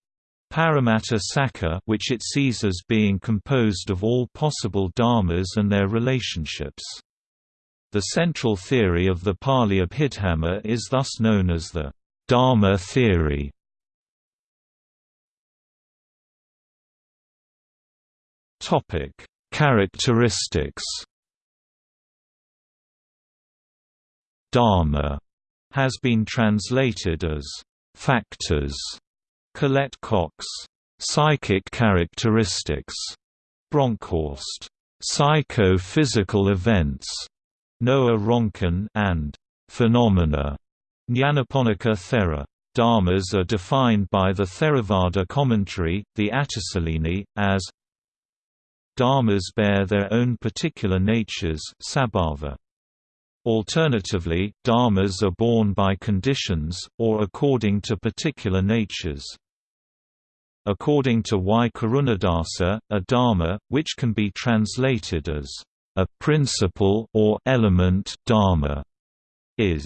Paramattha Sakka which it sees as being composed of all possible dharmas and their relationships. The central theory of the Pali Abhidhamma is thus known as the Dharma theory. Topic: Characteristics. Dharma has been translated as factors. Collett Cox, psychic characteristics. Bronkhorst, psycho-physical events. Noa Ronkin and phenomena. Nyanaponika Thera. Dharmas are defined by the Theravada commentary, the Atthasalini, as Dharmas bear their own particular natures sabhava. Alternatively, dharmas are born by conditions, or according to particular natures. According to Y. Karunadasa, a dharma, which can be translated as a principle or element dharma is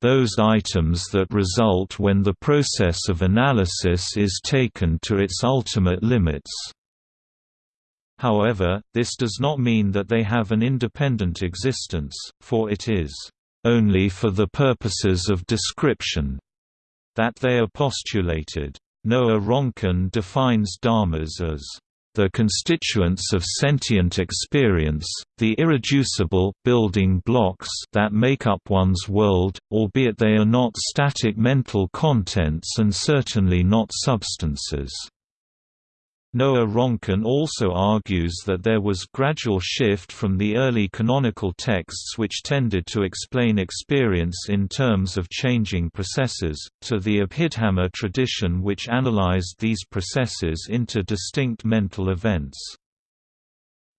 those items that result when the process of analysis is taken to its ultimate limits. However, this does not mean that they have an independent existence, for it is only for the purposes of description that they are postulated. Noa Ronkin defines dharmas as the constituents of sentient experience, the irreducible building blocks that make up one's world, albeit they are not static mental contents and certainly not substances. Noa Ronkin also argues that there was gradual shift from the early canonical texts which tended to explain experience in terms of changing processes, to the Abhidhamma tradition which analyzed these processes into distinct mental events.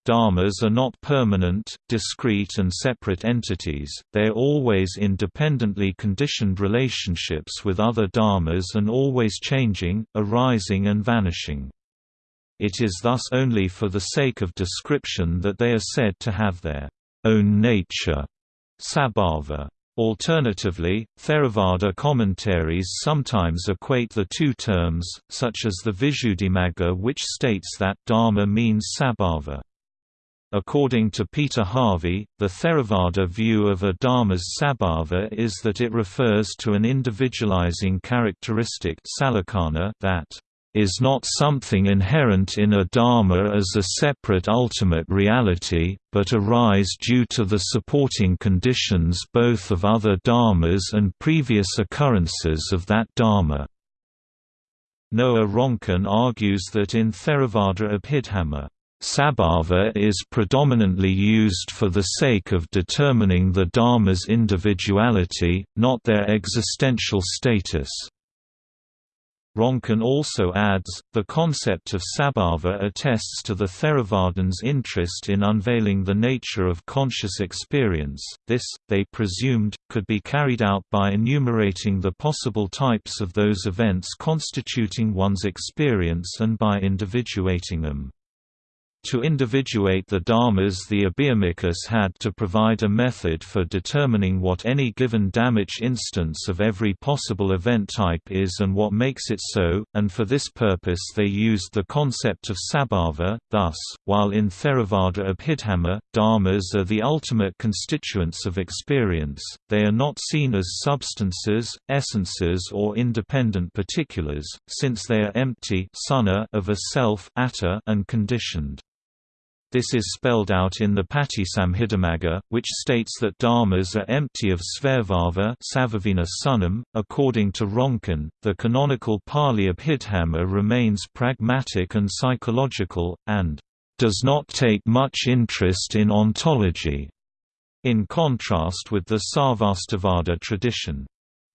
Dharmas are not permanent, discrete and separate entities, they are always independently conditioned relationships with other dharmas and always changing, arising and vanishing. It is thus only for the sake of description that they are said to have their own nature sabhava. Alternatively, Theravada commentaries sometimes equate the two terms, such as the Visuddhimagga which states that Dharma means sabhava. According to Peter Harvey, the Theravada view of a dharma's sabhava is that it refers to an individualizing characteristic that is not something inherent in a dharma as a separate ultimate reality, but arise due to the supporting conditions both of other dharmas and previous occurrences of that dharma. Noa Ronkin argues that in Theravada Abhidhamma, Sabhava is predominantly used for the sake of determining the dharma's individuality, not their existential status. Ronkin also adds, the concept of sabhava attests to the Theravadins' interest in unveiling the nature of conscious experience. This, they presumed, could be carried out by enumerating the possible types of those events constituting one's experience and by individuating them. To individuate the dharmas the Abhidharmikas had to provide a method for determining what any given dhamma instance of every possible event type is and what makes it so, and for this purpose they used the concept of sabhava. Thus, while in Theravada Abhidhamma, dharmas are the ultimate constituents of experience, they are not seen as substances, essences or independent particulars, since they are empty of a self and conditioned. This is spelled out in the Patisambhidamagga, which states that dharmas are empty of svabhava sunam. .According to Ronkin, the canonical Pali Abhidhamma remains pragmatic and psychological, and does not take much interest in ontology, in contrast with the Sarvastivada tradition.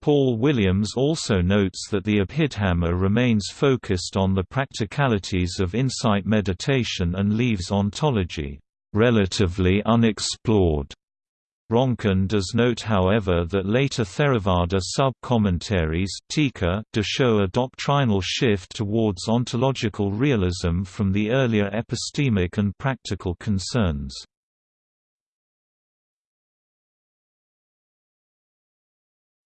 Paul Williams also notes that the Abhidhamma remains focused on the practicalities of insight meditation and leaves ontology relatively unexplored. Ronkin does note however that later Theravada sub-commentaries do show a doctrinal shift towards ontological realism from the earlier epistemic and practical concerns.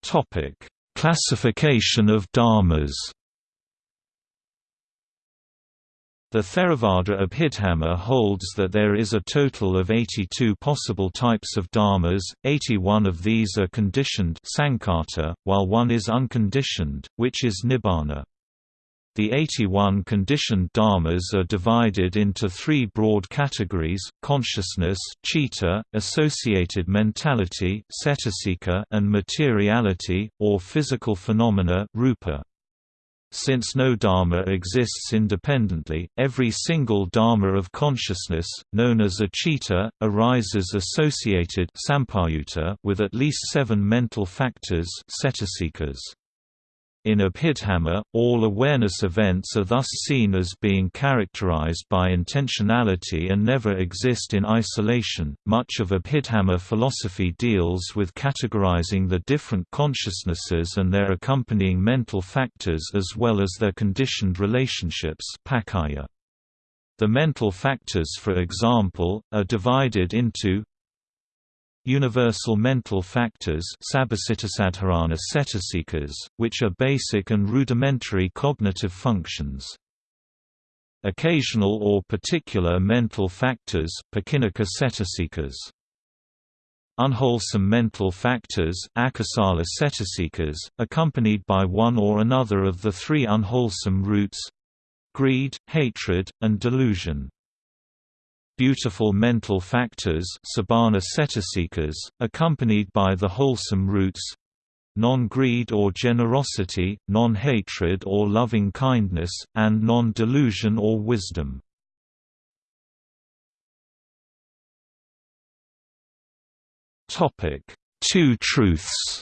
Topic: Classification of dharmas. The Theravada Abhidhamma holds that there is a total of 82 possible types of dharmas, 81 of these are conditioned while one is unconditioned, which is nibbana. The 81 conditioned dharmas are divided into three broad categories, consciousness citta, associated mentality and materiality, or physical phenomena rupa. Since no dharma exists independently, every single dharma of consciousness, known as a citta, arises associated with at least seven mental factors in Abhidhamma, all awareness events are thus seen as being characterized by intentionality and never exist in isolation. Much of Abhidhamma philosophy deals with categorizing the different consciousnesses and their accompanying mental factors as well as their conditioned relationships. The mental factors for example, are divided into Universal mental factors which are basic and rudimentary cognitive functions. Occasional or particular mental factors Unwholesome mental factors accompanied by one or another of the three unwholesome roots—greed, hatred, and delusion beautiful mental factors accompanied by the wholesome roots non-greed or generosity, non-hatred or loving-kindness, and non-delusion or wisdom. Two truths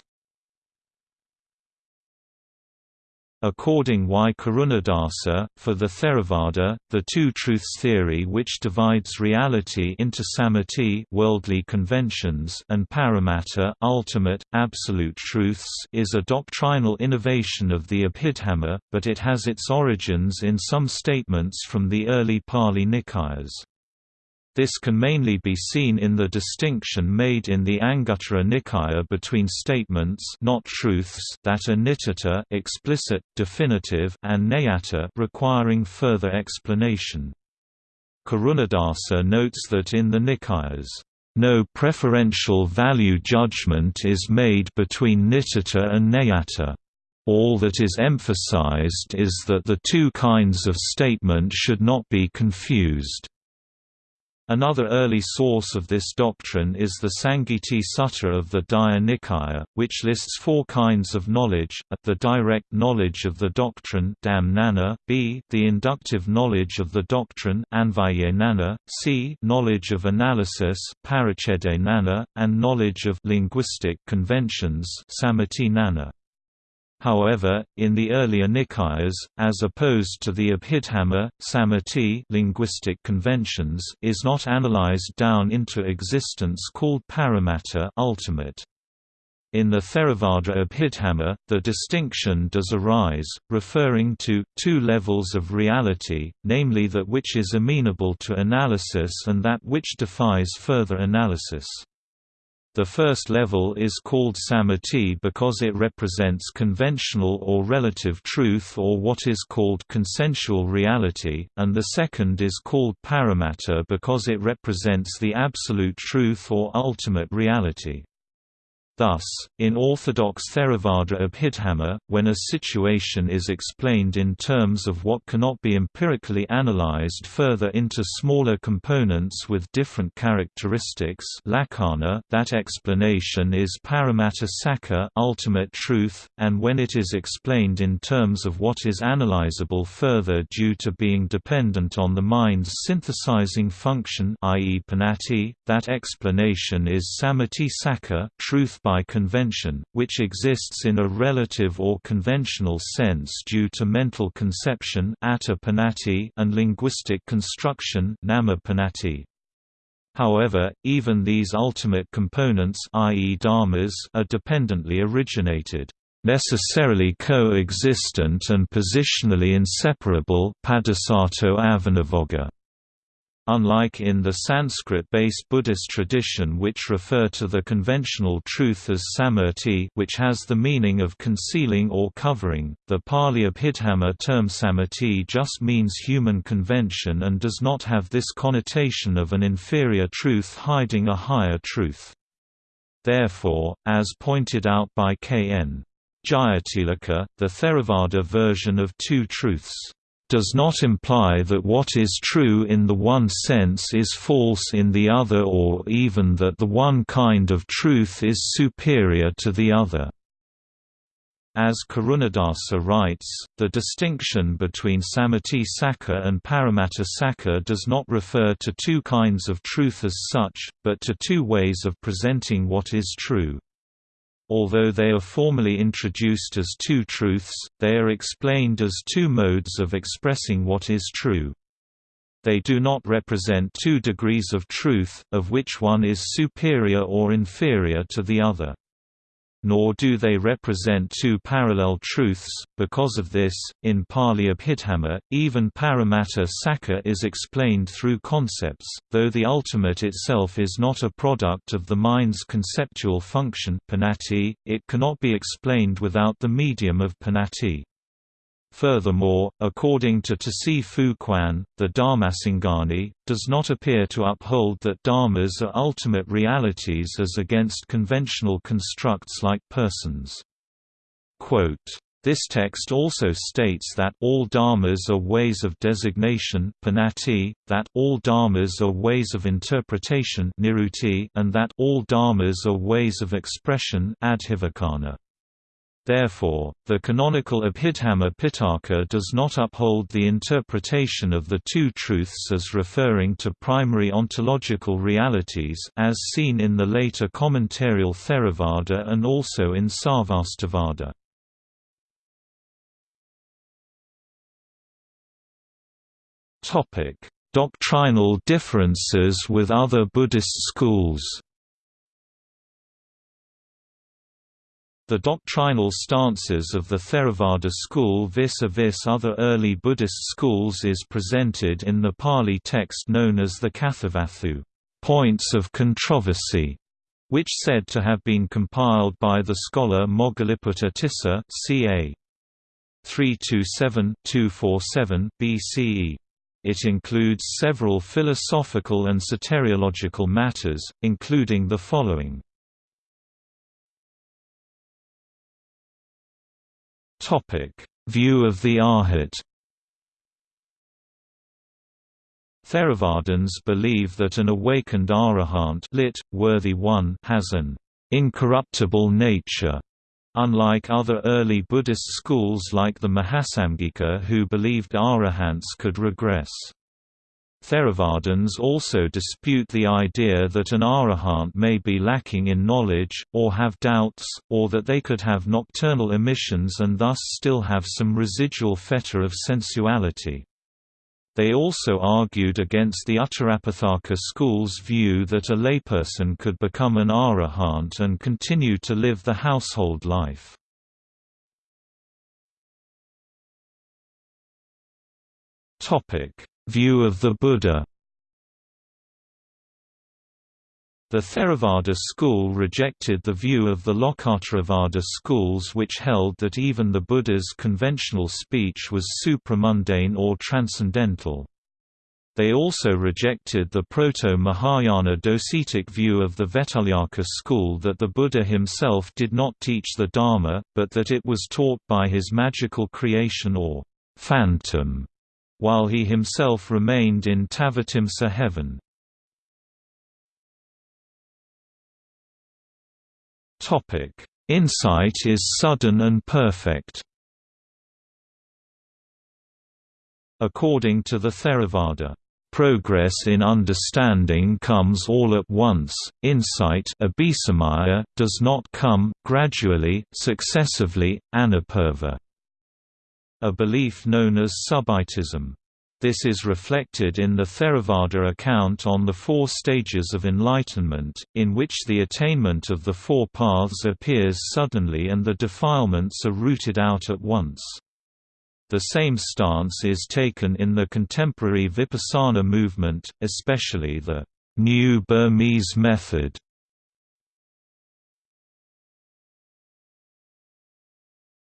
According Y. Karunadasa, for the Theravada, the two-truths theory which divides reality into sammati worldly conventions and paramattha ultimate, absolute truths is a doctrinal innovation of the Abhidhamma, but it has its origins in some statements from the early Pali Nikayas. This can mainly be seen in the distinction made in the Anguttara Nikaya between statements not truths that are nitita explicit, definitive and nayata requiring further explanation. Karunadasa notes that in the Nikayas, no preferential value judgment is made between nitita and nayata. All that is emphasized is that the two kinds of statement should not be confused. Another early source of this doctrine is the Sangiti Sutta of the Digha Nikaya, which lists four kinds of knowledge, a, the direct knowledge of the doctrine b the inductive knowledge of the doctrine c knowledge of analysis and knowledge of linguistic conventions nana. However, in the earlier Nikayas, as opposed to the Abhidhamma, sammati linguistic conventions is not analyzed down into existence called paramattha ultimate. In the Theravada Abhidhamma, the distinction does arise, referring to two levels of reality, namely that which is amenable to analysis and that which defies further analysis. The first level is called sammati because it represents conventional or relative truth or what is called consensual reality, and the second is called paramattha because it represents the absolute truth or ultimate reality. Thus, in orthodox Theravada Abhidhamma, when a situation is explained in terms of what cannot be empirically analyzed further into smaller components with different characteristics that explanation is paramattha sakka ultimate truth, and when it is explained in terms of what is analyzable further due to being dependent on the mind's synthesizing function i.e. panati, that explanation is sakka truth by convention, which exists in a relative or conventional sense due to mental conception and linguistic construction However, even these ultimate components i.e. dharmas are dependently originated necessarily co-existent and positionally inseparable Unlike in the Sanskrit-based Buddhist tradition which refer to the conventional truth as sammati which has the meaning of concealing or covering, the Pali Abhidhamma term sammati just means human convention and does not have this connotation of an inferior truth hiding a higher truth. Therefore, as pointed out by K.N. Jayatilleke, the Theravada version of two truths does not imply that what is true in the one sense is false in the other or even that the one kind of truth is superior to the other. As Karunadasa writes, the distinction between Sammati Sakka and Paramattha Sakka does not refer to two kinds of truth as such, but to two ways of presenting what is true. Although they are formally introduced as two truths, they are explained as two modes of expressing what is true. They do not represent two degrees of truth, of which one is superior or inferior to the other nor do they represent two parallel truths. Because of this, in Pali Abhidhamma, even Paramattha Sakka is explained through concepts, though the ultimate itself is not a product of the mind's conceptual function panati, it cannot be explained without the medium of panati. Furthermore, according to Tse fu Kuan, the Dhammasangani, does not appear to uphold that dharmas are ultimate realities as against conventional constructs like persons. Quote, this text also states that all dharmas are ways of designation that all dharmas are ways of interpretation and that all dharmas are ways of expression adhivacana. Therefore, the canonical Abhidhamma Pitaka does not uphold the interpretation of the two truths as referring to primary ontological realities as seen in the later commentarial Theravada and also in Sarvastivada. Doctrinal differences with other Buddhist schools The doctrinal stances of the Theravada school vis-a-vis -vis other early Buddhist schools is presented in the Pali text known as the Kathavatthu points of controversy, which said to have been compiled by the scholar Moggaliputta Tissa ca. 327-247 BCE. It includes several philosophical and soteriological matters, including the following View of the Arhat. Theravadins believe that an awakened arahant lit, worthy one has an incorruptible nature, unlike other early Buddhist schools like the Mahasamgika who believed arahants could regress. Theravadins also dispute the idea that an arahant may be lacking in knowledge, or have doubts, or that they could have nocturnal emissions and thus still have some residual fetor of sensuality. They also argued against the Uttarapathaka school's view that a layperson could become an arahant and continue to live the household life. Topic View of the Buddha The Theravada school rejected the view of the Lokottaravada schools which held that even the Buddha's conventional speech was supramundane or transcendental. They also rejected the Proto-Mahayana docetic view of the Vetulyaka school that the Buddha himself did not teach the Dharma, but that it was taught by his magical creation or phantom while he himself remained in Tavatimsa heaven. Insight is sudden and perfect. According to the Theravada, Progress in understanding comes all at once, insight does not come, gradually, successively, anupurva a belief known as subitism. This is reflected in the Theravada account on the four stages of enlightenment, in which the attainment of the four paths appears suddenly and the defilements are rooted out at once. The same stance is taken in the contemporary Vipassana movement, especially the New Burmese method.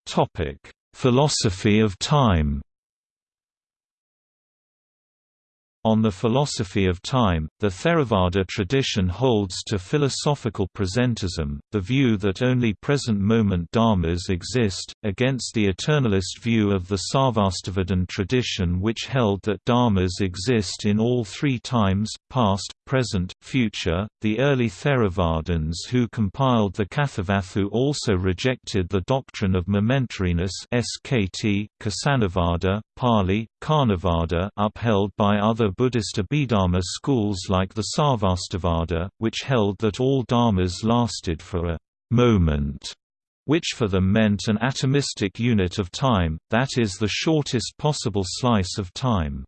Topic: Philosophy of time On the philosophy of time, the Theravada tradition holds to philosophical presentism, the view that only present-moment dharmas exist, against the eternalist view of the Sarvastivadin tradition which held that dharmas exist in all three times, past, present, future. The early Theravadins who compiled the Kathavatthu also rejected the doctrine of momentariness SKT, Kasanavada, Pali, Karnavada upheld by other Buddhist Abhidharma schools like the Sarvastivada, which held that all dharmas lasted for a moment which for them meant an atomistic unit of time, that is the shortest possible slice of time.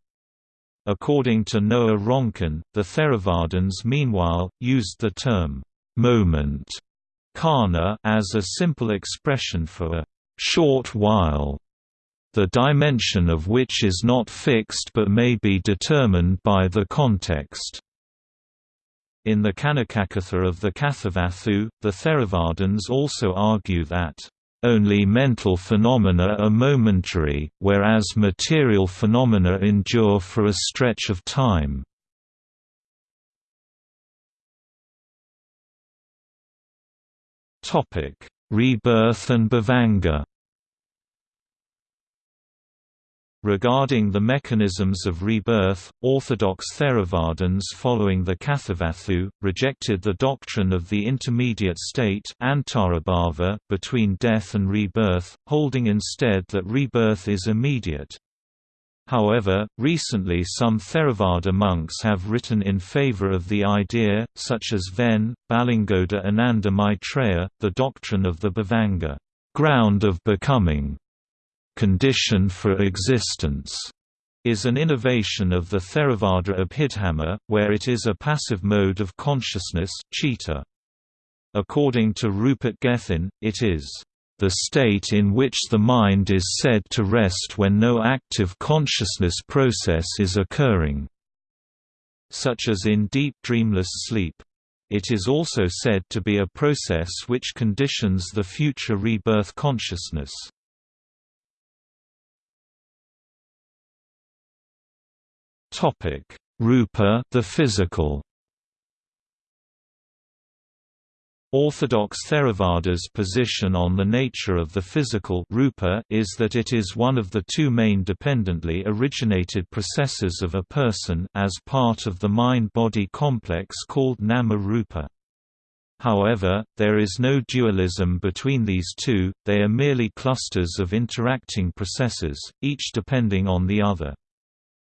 According to Noa Ronkin, the Theravadins meanwhile, used the term, moment Karna as a simple expression for a short while the dimension of which is not fixed but may be determined by the context. In the Khanikakatha of the Kathavatthu, the Theravadins also argue that only mental phenomena are momentary, whereas material phenomena endure for a stretch of time. Rebirth and Bhavanga Regarding the mechanisms of rebirth, orthodox Theravadins following the Kathavatthu, rejected the doctrine of the intermediate state between death and rebirth, holding instead that rebirth is immediate. However, recently some Theravada monks have written in favor of the idea, such as Ven, Balangoda Ananda Maitreya, the doctrine of the Bhavanga ground of becoming, condition for existence is an innovation of the Theravada Abhidhamma, where it is a passive mode of consciousness chitta. According to Rupert Gethin, it is the state in which the mind is said to rest when no active consciousness process is occurring, such as in deep dreamless sleep. It is also said to be a process which conditions the future rebirth consciousness. Rupa the physical Orthodox Theravada's position on the nature of the physical rupa is that it is one of the two main dependently originated processes of a person as part of the mind-body complex called nama-rupa. However, there is no dualism between these two, they are merely clusters of interacting processes, each depending on the other.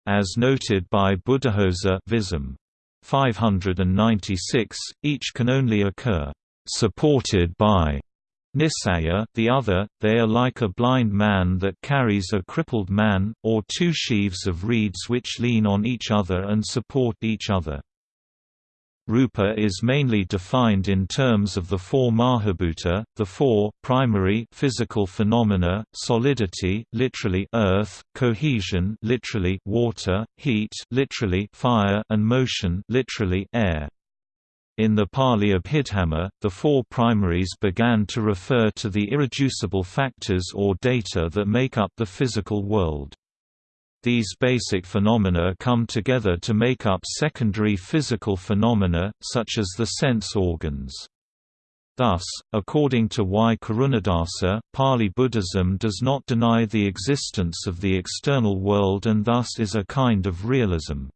As noted by Buddhaghosa Visam 596, each can only occur supported by Nisaya, the other, they are like a blind man that carries a crippled man, or two sheaves of reeds which lean on each other and support each other. Rupa is mainly defined in terms of the four Mahabhuta, the four primary physical phenomena: solidity, literally earth, cohesion, literally water, heat, literally fire, and motion, literally air. In the Pali Abhidhamma, the four primaries began to refer to the irreducible factors or data that make up the physical world. These basic phenomena come together to make up secondary physical phenomena, such as the sense organs. Thus, according to Y. Karunadasa, Pali Buddhism does not deny the existence of the external world and thus is a kind of realism.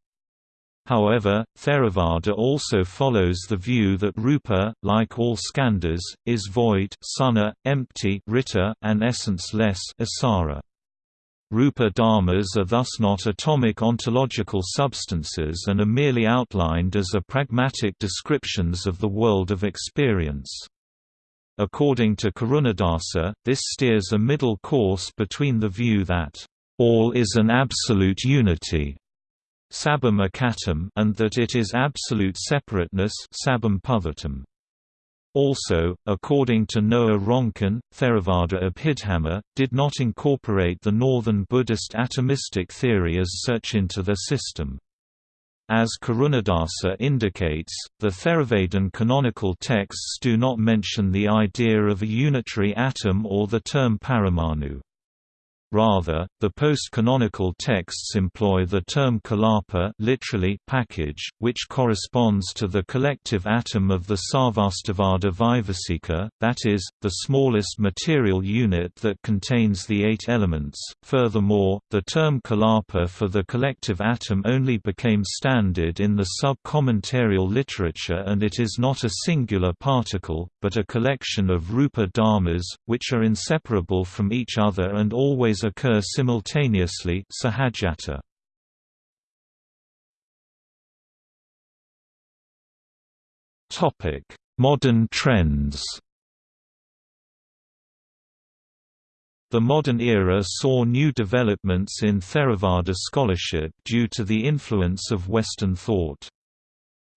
However, Theravada also follows the view that rupa, like all skandhas, is void suna, empty ritta, and essence-less asara. Rupa dharmas are thus not atomic ontological substances and are merely outlined as a pragmatic descriptions of the world of experience. According to Karunadasa, this steers a middle course between the view that, "...all is an absolute unity," and that it is absolute separateness sabam. Also, according to Noa Ronkin, Theravada Abhidhamma, did not incorporate the northern Buddhist atomistic theory as such into their system. As Karunadasa indicates, the Theravadan canonical texts do not mention the idea of a unitary atom or the term paramanu. Rather, the post-canonical texts employ the term kalapa literally package, which corresponds to the collective atom of the Sarvastivada Vaibhasika, that is, the smallest material unit that contains the eight elements. Furthermore, the term kalapa for the collective atom only became standard in the sub-commentarial literature and it is not a singular particle, but a collection of rupa dharmas, which are inseparable from each other and always occur simultaneously sahajata. Topic: Modern trends The modern era saw new developments in Theravada scholarship due to the influence of Western thought.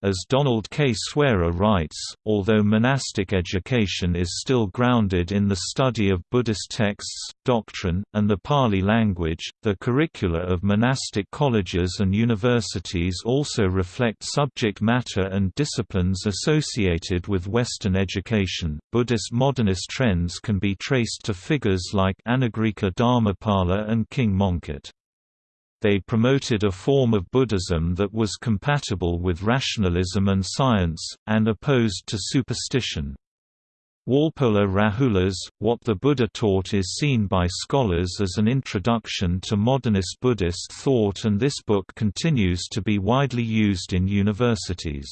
As Donald K. Swearer writes, although monastic education is still grounded in the study of Buddhist texts, doctrine, and the Pali language, the curricula of monastic colleges and universities also reflect subject matter and disciplines associated with Western education. Buddhist modernist trends can be traced to figures like Anagarika Dharmapala and King Mongkut. They promoted a form of Buddhism that was compatible with rationalism and science, and opposed to superstition. Walpola Rahula's, What the Buddha Taught is seen by scholars as an introduction to modernist Buddhist thought and this book continues to be widely used in universities.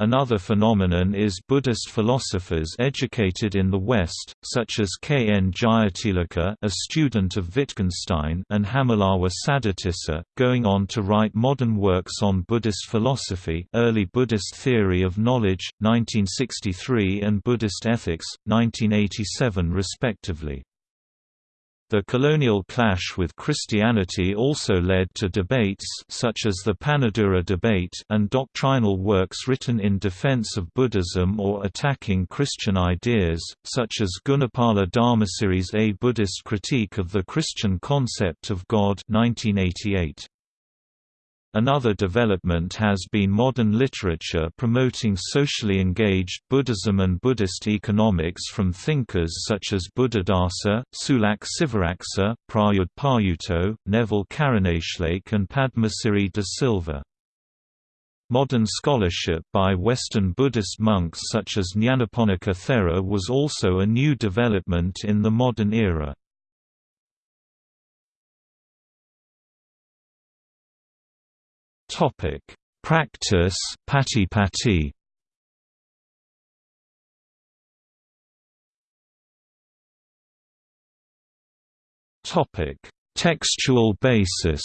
Another phenomenon is Buddhist philosophers educated in the West, such as K. N. Jayatilleke a student of Wittgenstein and Hammalawa Saddhatissa, going on to write modern works on Buddhist philosophy Early Buddhist Theory of Knowledge, 1963 and Buddhist Ethics, 1987 respectively. The colonial clash with Christianity also led to debates such as the Panadura debate and doctrinal works written in defense of Buddhism or attacking Christian ideas, such as Gunapala Dharmasiri's A Buddhist Critique of the Christian Concept of God 1988. Another development has been modern literature promoting socially engaged Buddhism and Buddhist economics from thinkers such as Buddhadasa, Sulak Sivaraksa, Prayudh Payutto, Neville Karunatilake and Padmasiri de Silva. Modern scholarship by Western Buddhist monks such as Nyanaponika Thera was also a new development in the modern era. Topic: Practice Patipatti. Topic: Textual basis.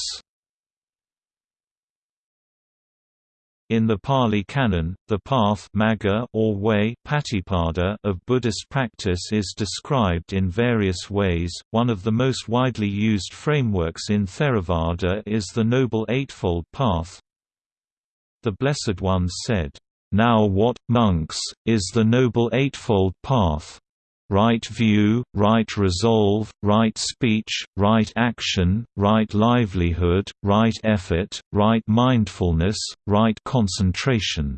In the Pali Canon, the path magga or way patipada of Buddhist practice is described in various ways. One of the most widely used frameworks in Theravada is the Noble Eightfold Path. The Blessed One said, "Now what, monks, is the Noble Eightfold Path?" Right view, right resolve, right speech, right action, right livelihood, right effort, right mindfulness, right concentration.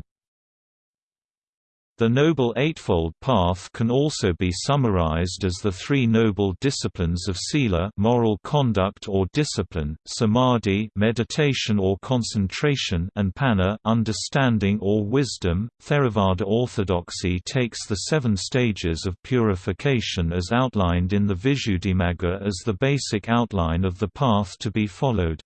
The Noble Eightfold Path can also be summarized as the three noble disciplines of sila moral conduct or discipline, samadhi meditation or concentration and panna understanding or wisdom. Theravada orthodoxy takes the seven stages of purification as outlined in the Visuddhimagga as the basic outline of the path to be followed.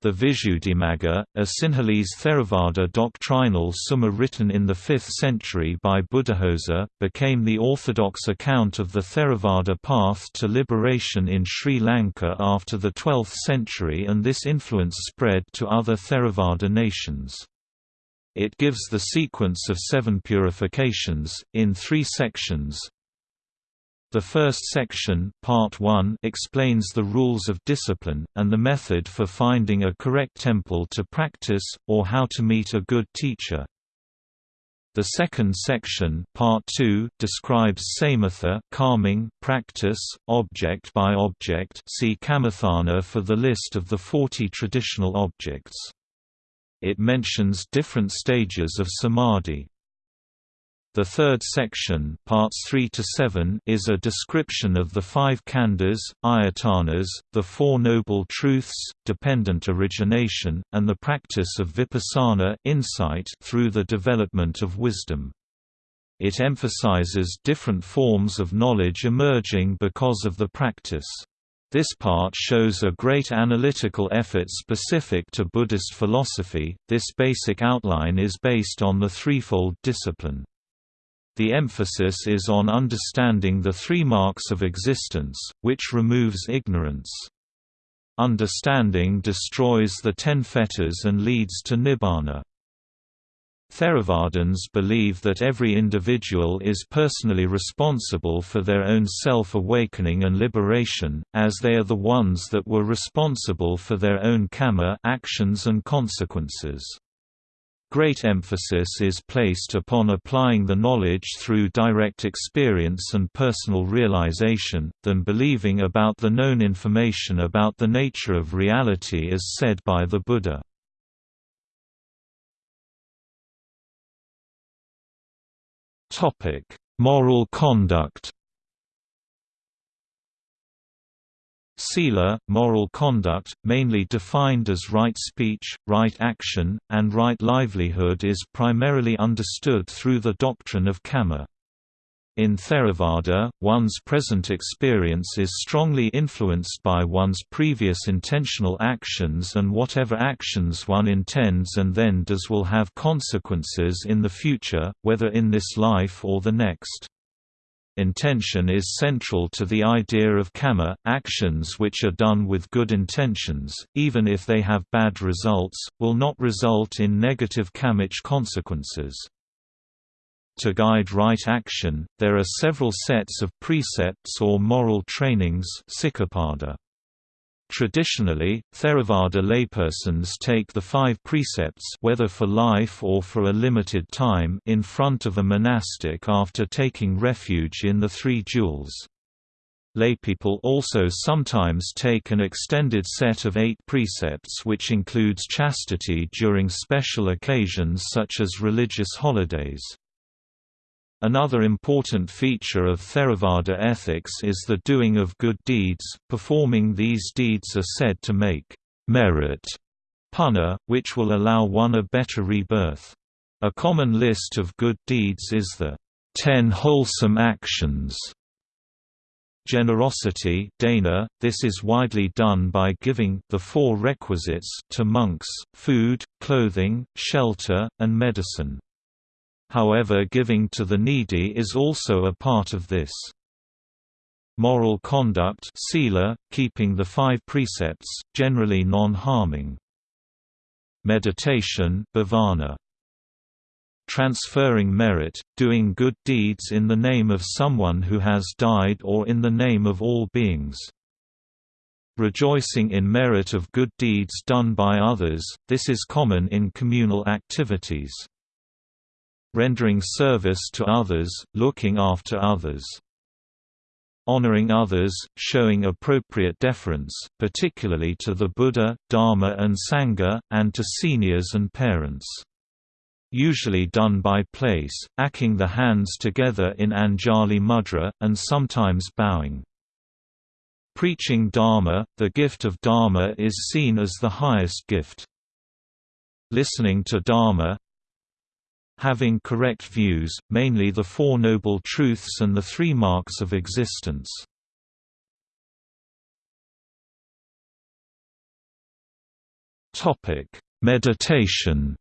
The Visuddhimagga, a Sinhalese Theravada doctrinal summa written in the 5th century by Buddhaghosa, became the orthodox account of the Theravada path to liberation in Sri Lanka after the 12th century and this influence spread to other Theravada nations. It gives the sequence of seven purifications, in three sections, the first section part 1 explains the rules of discipline, and the method for finding a correct temple to practice, or how to meet a good teacher. The second section part 2 describes samatha calming practice, object by object see Kammatthana for the list of the 40 traditional objects. It mentions different stages of samadhi. The third section parts 3 to 7 is a description of the five khandhas, ayatanas, the Four Noble Truths, dependent origination, and the practice of vipassana insight through the development of wisdom. It emphasizes different forms of knowledge emerging because of the practice. This part shows a great analytical effort specific to Buddhist philosophy. This basic outline is based on the threefold discipline. The emphasis is on understanding the three marks of existence, which removes ignorance. Understanding destroys the ten fetters and leads to nibbana. Theravadins believe that every individual is personally responsible for their own self-awakening and liberation, as they are the ones that were responsible for their own kamma actions and consequences. Great emphasis is placed upon applying the knowledge through direct experience and personal realization, than believing about the known information about the nature of reality as said by the Buddha. Moral conduct Sila, moral conduct, mainly defined as right speech, right action, and right livelihood is primarily understood through the doctrine of kamma. In Theravada, one's present experience is strongly influenced by one's previous intentional actions and whatever actions one intends and then does will have consequences in the future, whether in this life or the next. Intention is central to the idea of kamma, actions which are done with good intentions, even if they have bad results, will not result in negative kammic consequences. to guide right action. There are several sets of precepts or moral trainings Traditionally, Theravada laypersons take the five precepts whether for life or for a limited time in front of a monastic after taking refuge in the three jewels. Laypeople also sometimes take an extended set of eight precepts which includes chastity during special occasions such as religious holidays. Another important feature of Theravada ethics is the doing of good deeds. Performing these deeds are said to make merit punna, which will allow one a better rebirth. A common list of good deeds is the Ten Wholesome Actions. Generosity dana, this is widely done by giving the four requisites to monks, food, clothing, shelter, and medicine. However giving to the needy is also a part of this. Moral conduct sila, keeping the five precepts, generally non-harming. Meditation bhavana. Transferring merit, doing good deeds in the name of someone who has died or in the name of all beings. Rejoicing in merit of good deeds done by others, this is common in communal activities rendering service to others, looking after others. Honoring others, showing appropriate deference, particularly to the Buddha, Dharma and Sangha, and to seniors and parents. Usually done by place, acking the hands together in Anjali Mudra, and sometimes bowing. Preaching Dharma, the gift of Dharma is seen as the highest gift. Listening to Dharma, having correct views, mainly the Four Noble Truths and the Three Marks of Existence. Meditation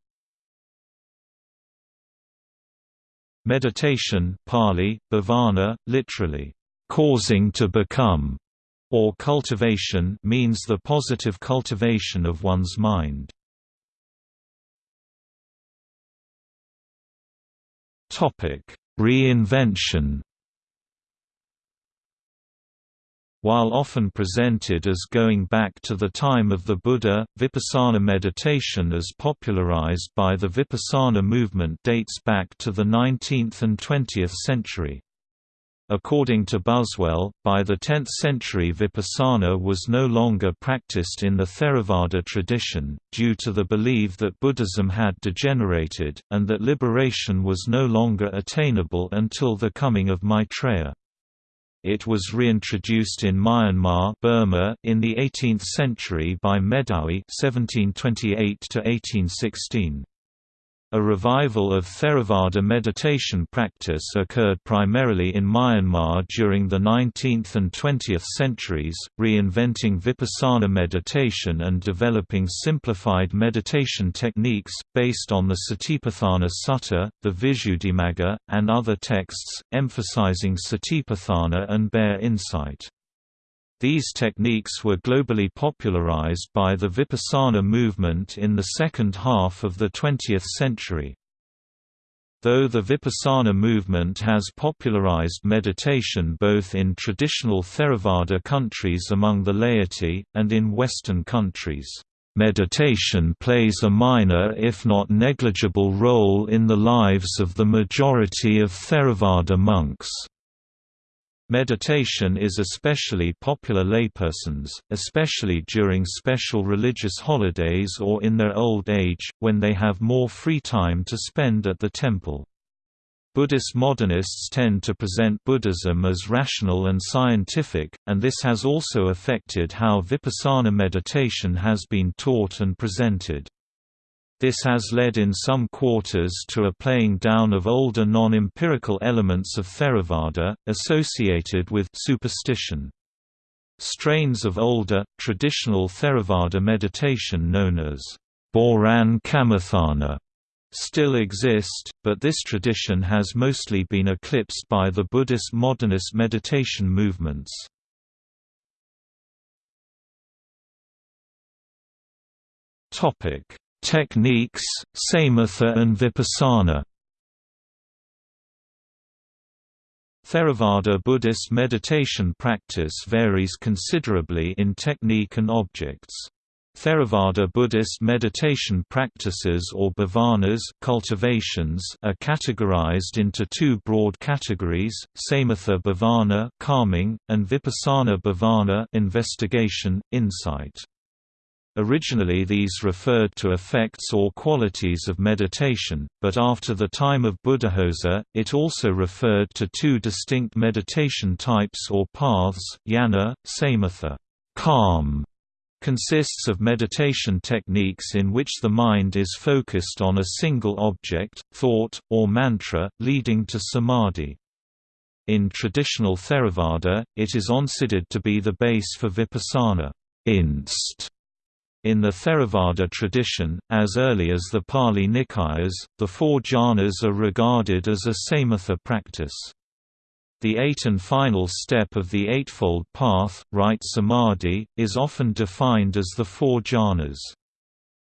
Meditation Pali, bhavana, literally, causing to become, or cultivation means the positive cultivation of one's mind. Topic: Reinvention. While often presented as going back to the time of the Buddha, vipassana meditation as popularized by the vipassana movement dates back to the 19th and 20th century. According to Buswell, by the 10th century vipassana was no longer practiced in the Theravada tradition, due to the belief that Buddhism had degenerated, and that liberation was no longer attainable until the coming of Maitreya. It was reintroduced in Myanmar Burma in the 18th century by Medawi 1728 -1816. A revival of Theravada meditation practice occurred primarily in Myanmar during the 19th and 20th centuries, reinventing vipassana meditation and developing simplified meditation techniques, based on the Satipatthana Sutta, the Visuddhimagga, and other texts, emphasizing Satipatthana and bare insight. These techniques were globally popularized by the Vipassana movement in the second half of the 20th century. Though the Vipassana movement has popularized meditation both in traditional Theravada countries among the laity, and in Western countries, meditation plays a minor if not negligible role in the lives of the majority of Theravada monks. Meditation is especially popular laypersons, especially during special religious holidays or in their old age, when they have more free time to spend at the temple. Buddhist modernists tend to present Buddhism as rational and scientific, and this has also affected how vipassana meditation has been taught and presented. This has led in some quarters to a playing down of older non-empirical elements of Theravada, associated with superstition. Strains of older, traditional Theravada meditation known as Boran Kammatthana still exist, but this tradition has mostly been eclipsed by the Buddhist modernist meditation movements. Topic Techniques, Samatha and Vipassana Theravada Buddhist meditation practice varies considerably in technique and objects. Theravada Buddhist meditation practices or bhavanas cultivations are categorized into two broad categories, samatha bhavana calming, and vipassana bhavana investigation, insight. Originally these referred to effects or qualities of meditation, but after the time of Buddhaghosa, it also referred to two distinct meditation types or paths, jhana, samatha calm, consists of meditation techniques in which the mind is focused on a single object, thought, or mantra, leading to samadhi. In traditional Theravada, it is considered to be the base for vipassana inst. In the Theravada tradition, as early as the Pali Nikayas, the four jhanas are regarded as a samatha practice. The eight and final step of the Eightfold Path, right samadhi, is often defined as the four jhanas.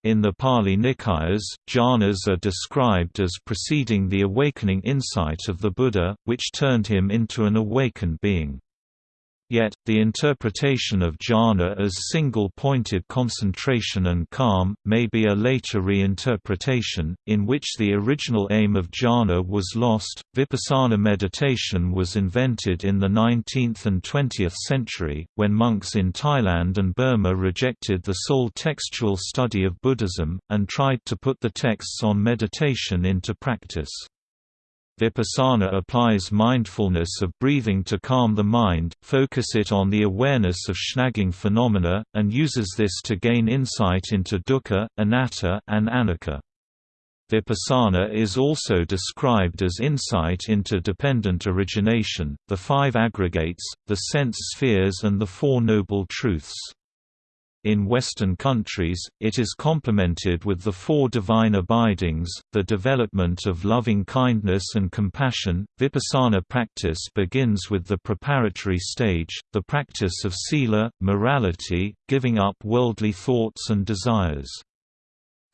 In the Pali Nikayas, jhanas are described as preceding the awakening insight of the Buddha, which turned him into an awakened being. Yet, the interpretation of jhana as single-pointed concentration and calm, may be a later reinterpretation, in which the original aim of jhana was lost. Vipassana meditation was invented in the 19th and 20th century, when monks in Thailand and Burma rejected the sole textual study of Buddhism, and tried to put the texts on meditation into practice. Vipassana applies mindfulness of breathing to calm the mind, focus it on the awareness of snagging phenomena, and uses this to gain insight into dukkha, anatta, and anicca. Vipassana is also described as insight into dependent origination, the five aggregates, the sense spheres and the Four Noble Truths. In Western countries, it is complemented with the four divine abidings, the development of loving kindness and compassion. Vipassana practice begins with the preparatory stage, the practice of sila, morality, giving up worldly thoughts and desires.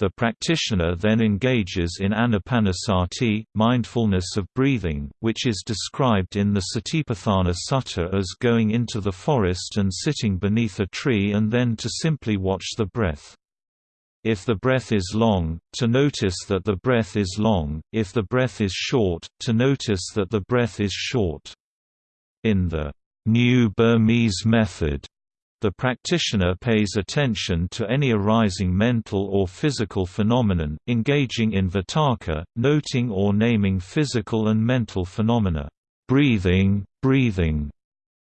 The practitioner then engages in anapanasati, mindfulness of breathing, which is described in the Satipatthana Sutta as going into the forest and sitting beneath a tree and then to simply watch the breath. If the breath is long, to notice that the breath is long, if the breath is short, to notice that the breath is short. In the New Burmese method, the practitioner pays attention to any arising mental or physical phenomenon, engaging in vitakka, noting or naming physical and mental phenomena, breathing, breathing,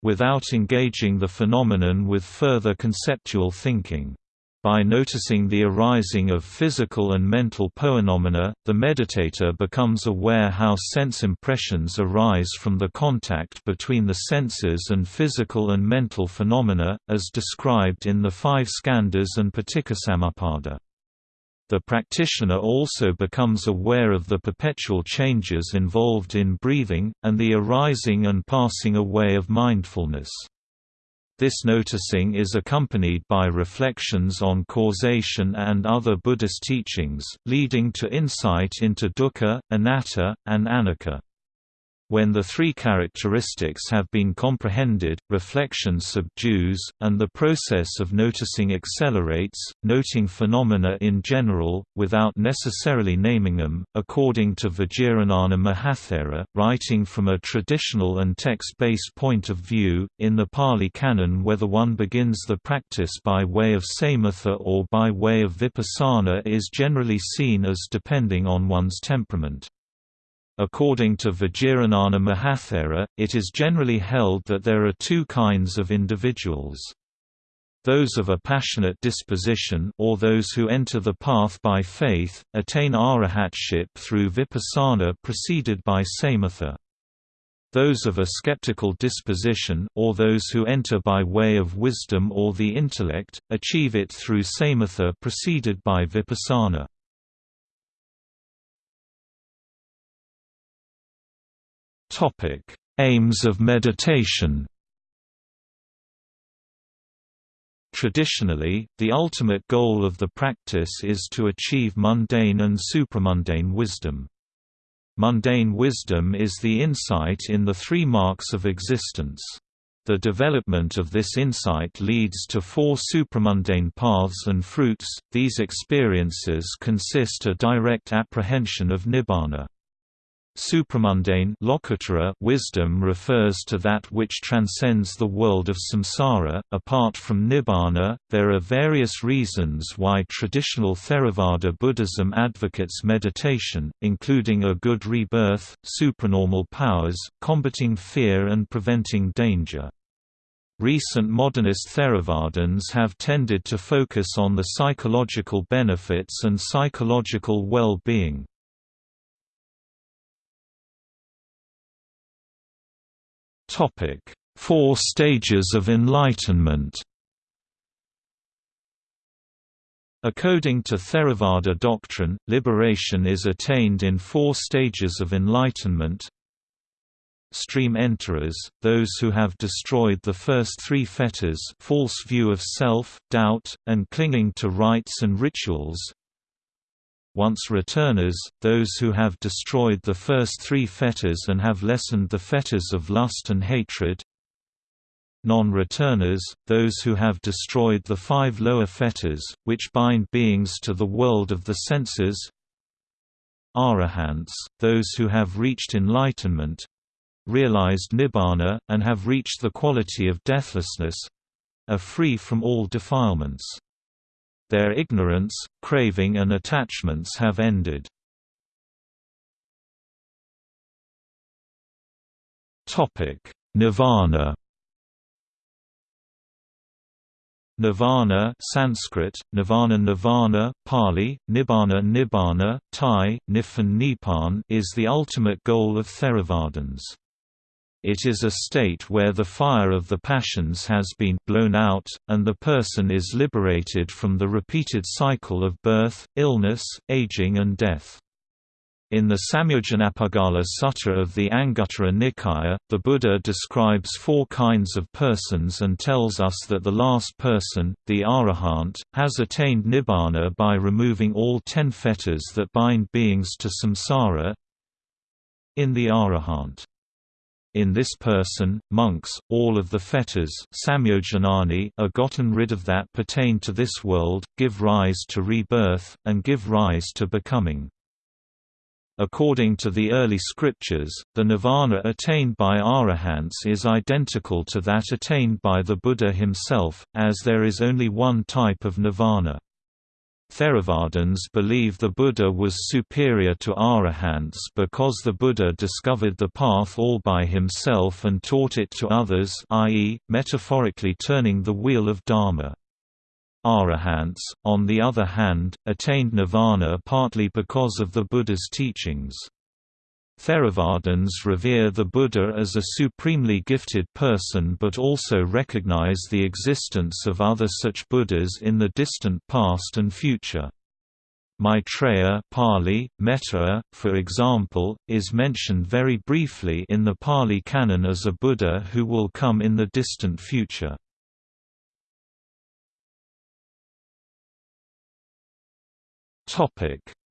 without engaging the phenomenon with further conceptual thinking. By noticing the arising of physical and mental phenomena, the meditator becomes aware how sense impressions arise from the contact between the senses and physical and mental phenomena, as described in the five skandhas and Paticcasamuppada. The practitioner also becomes aware of the perpetual changes involved in breathing, and the arising and passing away of mindfulness. This noticing is accompanied by reflections on causation and other Buddhist teachings, leading to insight into dukkha, anatta, and anicca. When the three characteristics have been comprehended, reflection subdues, and the process of noticing accelerates, noting phenomena in general, without necessarily naming them. According to Vajiranana Mahathera, writing from a traditional and text based point of view, in the Pali Canon, whether one begins the practice by way of samatha or by way of vipassana is generally seen as depending on one's temperament. According to Vajiranana Mahathera, it is generally held that there are two kinds of individuals. Those of a passionate disposition or those who enter the path by faith, attain arahatship through vipassana preceded by samatha. Those of a skeptical disposition or those who enter by way of wisdom or the intellect, achieve it through samatha preceded by vipassana. Topic: Aims of meditation. Traditionally, the ultimate goal of the practice is to achieve mundane and supramundane wisdom. Mundane wisdom is the insight in the three marks of existence. The development of this insight leads to four supramundane paths and fruits. These experiences consist a direct apprehension of nibbana. Supramundane wisdom refers to that which transcends the world of samsara. Apart from nibbana, there are various reasons why traditional Theravada Buddhism advocates meditation, including a good rebirth, supranormal powers, combating fear, and preventing danger. Recent modernist Theravadins have tended to focus on the psychological benefits and psychological well-being. Topic: Four stages of enlightenment. According to Theravada doctrine, liberation is attained in four stages of enlightenment. Stream enterers, those who have destroyed the first three fetters false view of self, doubt, and clinging to rites and rituals, once returners, those who have destroyed the first three fetters and have lessened the fetters of lust and hatred. Non-returners, those who have destroyed the five lower fetters, which bind beings to the world of the senses. Arahants, those who have reached enlightenment. Realized nibbana, and have reached the quality of deathlessness. Are free from all defilements. Their ignorance, craving and attachments have ended. Nirvana Nirvana Sanskrit, Nirvana Nirvana, Pali, Nibbana Nibbana, Thai, Niphan Nipan is the ultimate goal of Theravadins. It is a state where the fire of the passions has been blown out, and the person is liberated from the repeated cycle of birth, illness, aging and death. In the Samyojanapuggala Sutta of the Anguttara Nikaya, the Buddha describes four kinds of persons and tells us that the last person, the arahant, has attained nibbana by removing all ten fetters that bind beings to samsara. In the arahant in this person, monks, all of the fetters are gotten rid of that pertain to this world, give rise to rebirth, and give rise to becoming. According to the early scriptures, the nirvana attained by arahants is identical to that attained by the Buddha himself, as there is only one type of nirvana. Theravadins believe the Buddha was superior to arahants because the Buddha discovered the path all by himself and taught it to others i.e., metaphorically turning the wheel of Dharma. Arahants, on the other hand, attained nirvana partly because of the Buddha's teachings. Theravadins revere the Buddha as a supremely gifted person but also recognize the existence of other such Buddhas in the distant past and future. Maitreya Pali, Metta, for example, is mentioned very briefly in the Pali Canon as a Buddha who will come in the distant future.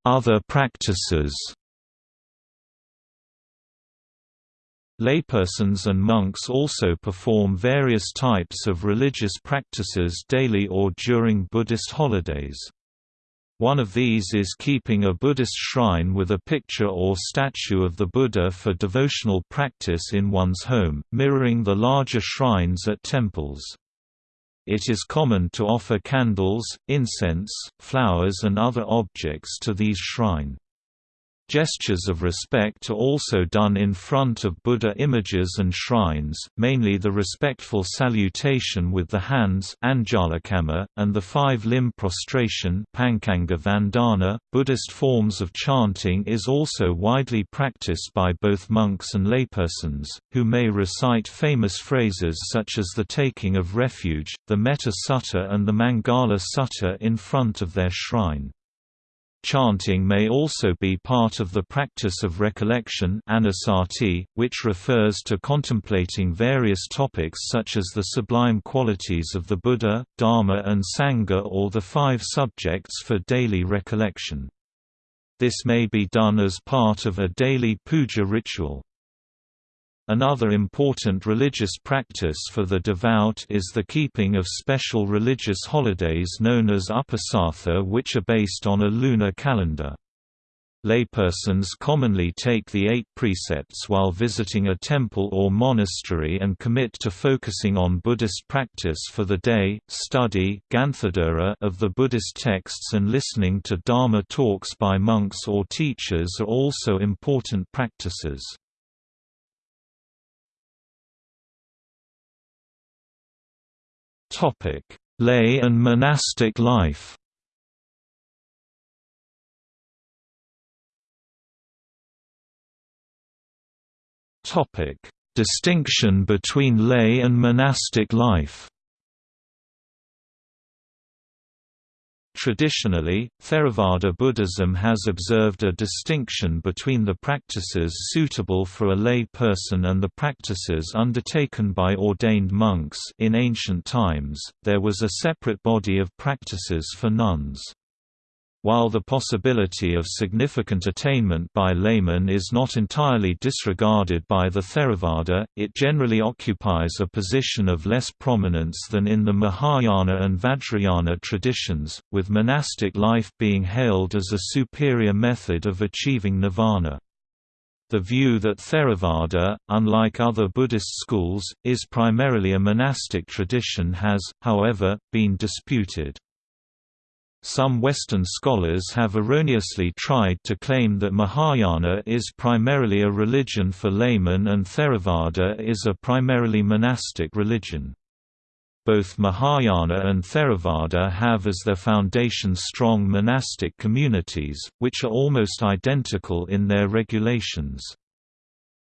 Other practices Laypersons and monks also perform various types of religious practices daily or during Buddhist holidays. One of these is keeping a Buddhist shrine with a picture or statue of the Buddha for devotional practice in one's home, mirroring the larger shrines at temples. It is common to offer candles, incense, flowers and other objects to these shrine. Gestures of respect are also done in front of Buddha images and shrines, mainly the respectful salutation with the hands and the five-limb prostration. .Buddhist forms of chanting is also widely practiced by both monks and laypersons, who may recite famous phrases such as the taking of refuge, the Metta Sutta and the Mangala Sutta in front of their shrine. Chanting may also be part of the practice of recollection which refers to contemplating various topics such as the sublime qualities of the Buddha, Dharma and Sangha or the five subjects for daily recollection. This may be done as part of a daily puja ritual. Another important religious practice for the devout is the keeping of special religious holidays known as Uposatha which are based on a lunar calendar. Laypersons commonly take the eight precepts while visiting a temple or monastery and commit to focusing on Buddhist practice for the day, study of the Buddhist texts and listening to Dharma talks by monks or teachers are also important practices. Lay and monastic life. Topic: Distinction between lay and monastic life. Traditionally, Theravada Buddhism has observed a distinction between the practices suitable for a lay person and the practices undertaken by ordained monks in ancient times, there was a separate body of practices for nuns. While the possibility of significant attainment by laymen is not entirely disregarded by the Theravada, it generally occupies a position of less prominence than in the Mahayana and Vajrayana traditions, with monastic life being hailed as a superior method of achieving nirvana. The view that Theravada, unlike other Buddhist schools, is primarily a monastic tradition has, however, been disputed. Some Western scholars have erroneously tried to claim that Mahayana is primarily a religion for laymen and Theravada is a primarily monastic religion. Both Mahayana and Theravada have as their foundation strong monastic communities, which are almost identical in their regulations.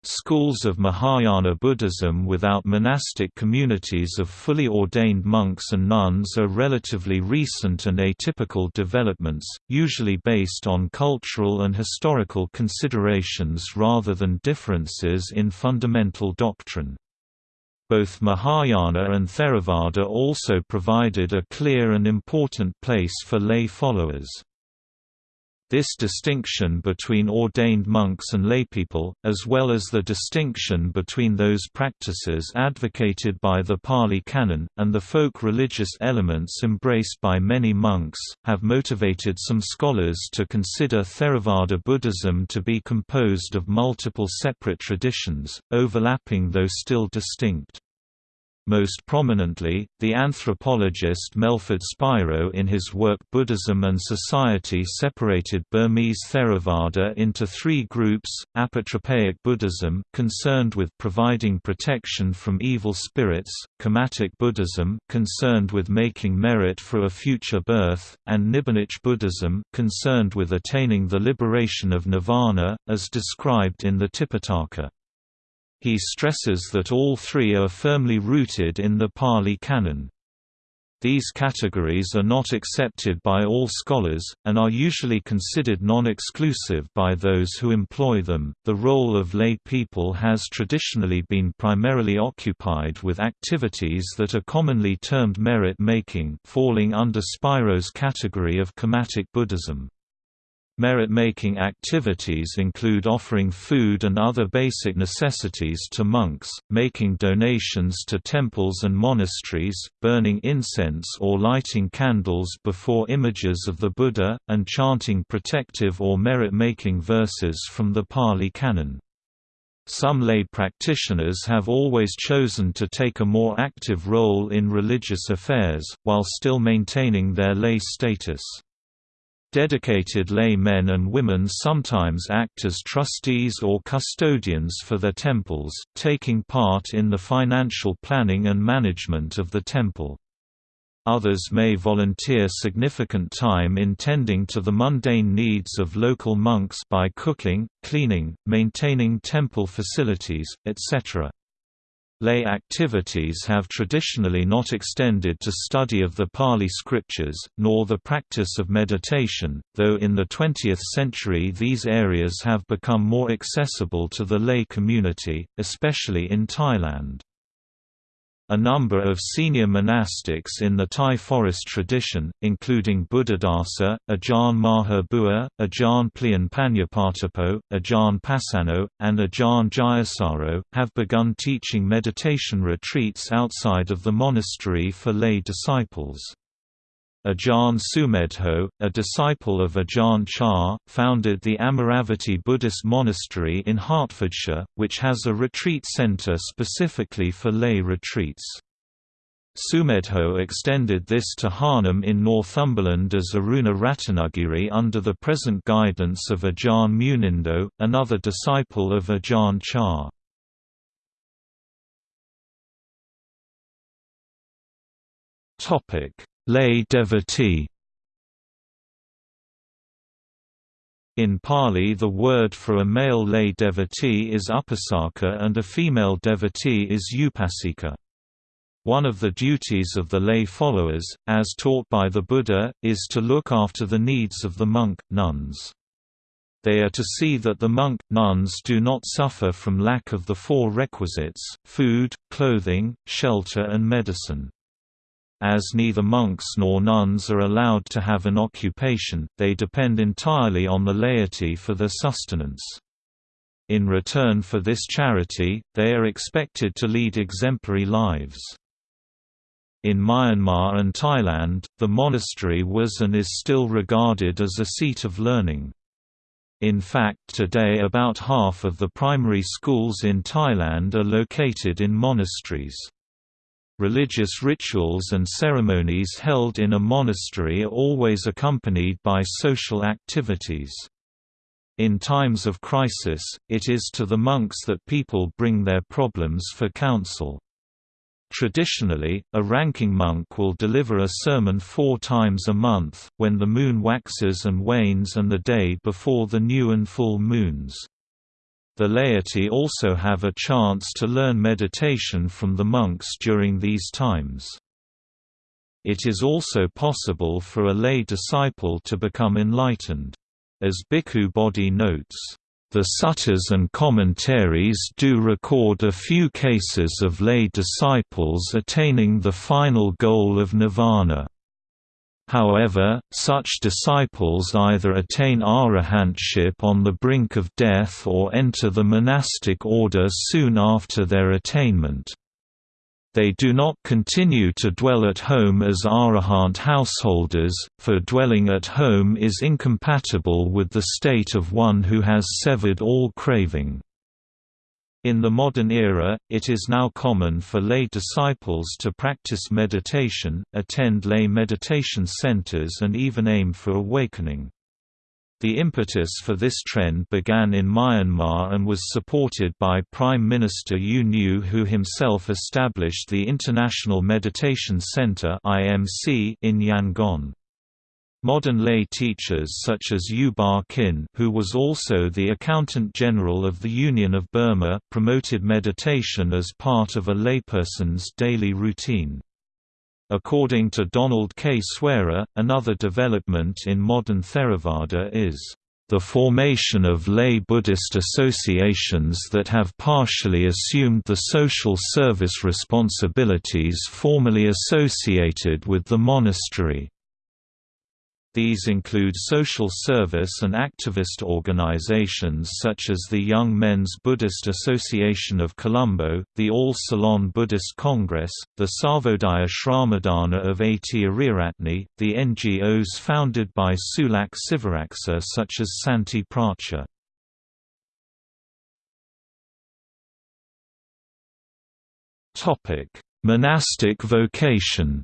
Schools of Mahayana Buddhism without monastic communities of fully ordained monks and nuns are relatively recent and atypical developments, usually based on cultural and historical considerations rather than differences in fundamental doctrine. Both Mahayana and Theravada also provided a clear and important place for lay followers. This distinction between ordained monks and laypeople, as well as the distinction between those practices advocated by the Pali Canon, and the folk religious elements embraced by many monks, have motivated some scholars to consider Theravada Buddhism to be composed of multiple separate traditions, overlapping though still distinct. Most prominently, the anthropologist Melford Spiro in his work Buddhism and Society separated Burmese Theravada into three groups, apotropaic Buddhism concerned with providing protection from evil spirits, Kammatic Buddhism concerned with making merit for a future birth, and Nibbanic Buddhism concerned with attaining the liberation of nirvana, as described in the Tipitaka. He stresses that all three are firmly rooted in the Pali Canon. These categories are not accepted by all scholars, and are usually considered non-exclusive by those who employ them. The role of lay people has traditionally been primarily occupied with activities that are commonly termed merit-making, falling under Spiro's category of Kammatic Buddhism. Merit-making activities include offering food and other basic necessities to monks, making donations to temples and monasteries, burning incense or lighting candles before images of the Buddha, and chanting protective or merit-making verses from the Pali Canon. Some lay practitioners have always chosen to take a more active role in religious affairs, while still maintaining their lay status. Dedicated lay men and women sometimes act as trustees or custodians for their temples, taking part in the financial planning and management of the temple. Others may volunteer significant time in tending to the mundane needs of local monks by cooking, cleaning, maintaining temple facilities, etc. Lay activities have traditionally not extended to study of the Pali scriptures, nor the practice of meditation, though in the 20th century these areas have become more accessible to the lay community, especially in Thailand. A number of senior monastics in the Thai forest tradition, including Buddhadasa, Ajahn Maha Bua, Ajahn Plian Panyapatapo, Ajahn Pasano, and Ajahn Jayasaro, have begun teaching meditation retreats outside of the monastery for lay disciples. Ajahn Sumedho, a disciple of Ajahn Chah, founded the Amaravati Buddhist Monastery in Hertfordshire, which has a retreat centre specifically for lay retreats. Sumedho extended this to Harnham in Northumberland as Aruna Ratanagiri under the present guidance of Ajahn Munindo, another disciple of Ajahn Chah. Topic Lay devotee In Pali the word for a male lay devotee is upasaka and a female devotee is upasika. One of the duties of the lay followers, as taught by the Buddha, is to look after the needs of the monk, nuns. They are to see that the monk, nuns do not suffer from lack of the four requisites, food, clothing, shelter and medicine. As neither monks nor nuns are allowed to have an occupation, they depend entirely on the laity for their sustenance. In return for this charity, they are expected to lead exemplary lives. In Myanmar and Thailand, the monastery was and is still regarded as a seat of learning. In fact today about half of the primary schools in Thailand are located in monasteries. Religious rituals and ceremonies held in a monastery are always accompanied by social activities. In times of crisis, it is to the monks that people bring their problems for counsel. Traditionally, a ranking monk will deliver a sermon four times a month, when the moon waxes and wanes and the day before the new and full moons. The laity also have a chance to learn meditation from the monks during these times. It is also possible for a lay disciple to become enlightened. As Bhikkhu Bodhi notes, the suttas and commentaries do record a few cases of lay disciples attaining the final goal of nirvana. However, such disciples either attain arahantship on the brink of death or enter the monastic order soon after their attainment. They do not continue to dwell at home as arahant householders, for dwelling at home is incompatible with the state of one who has severed all craving. In the modern era, it is now common for lay disciples to practice meditation, attend lay meditation centers and even aim for awakening. The impetus for this trend began in Myanmar and was supported by Prime Minister U Nu who himself established the International Meditation Center in Yangon. Modern lay teachers such as U Ba Khin who was also the Accountant General of the Union of Burma promoted meditation as part of a layperson's daily routine. According to Donald K. Swearer, another development in modern Theravada is the formation of lay Buddhist associations that have partially assumed the social service responsibilities formerly associated with the monastery. These include social service and activist organizations such as the Young Men's Buddhist Association of Colombo, the All Ceylon Buddhist Congress, the Sarvodaya Shramadana of A.T. Ariyaratne, the NGOs founded by Sulak Sivaraksa such as Santi Pracha. Monastic vocation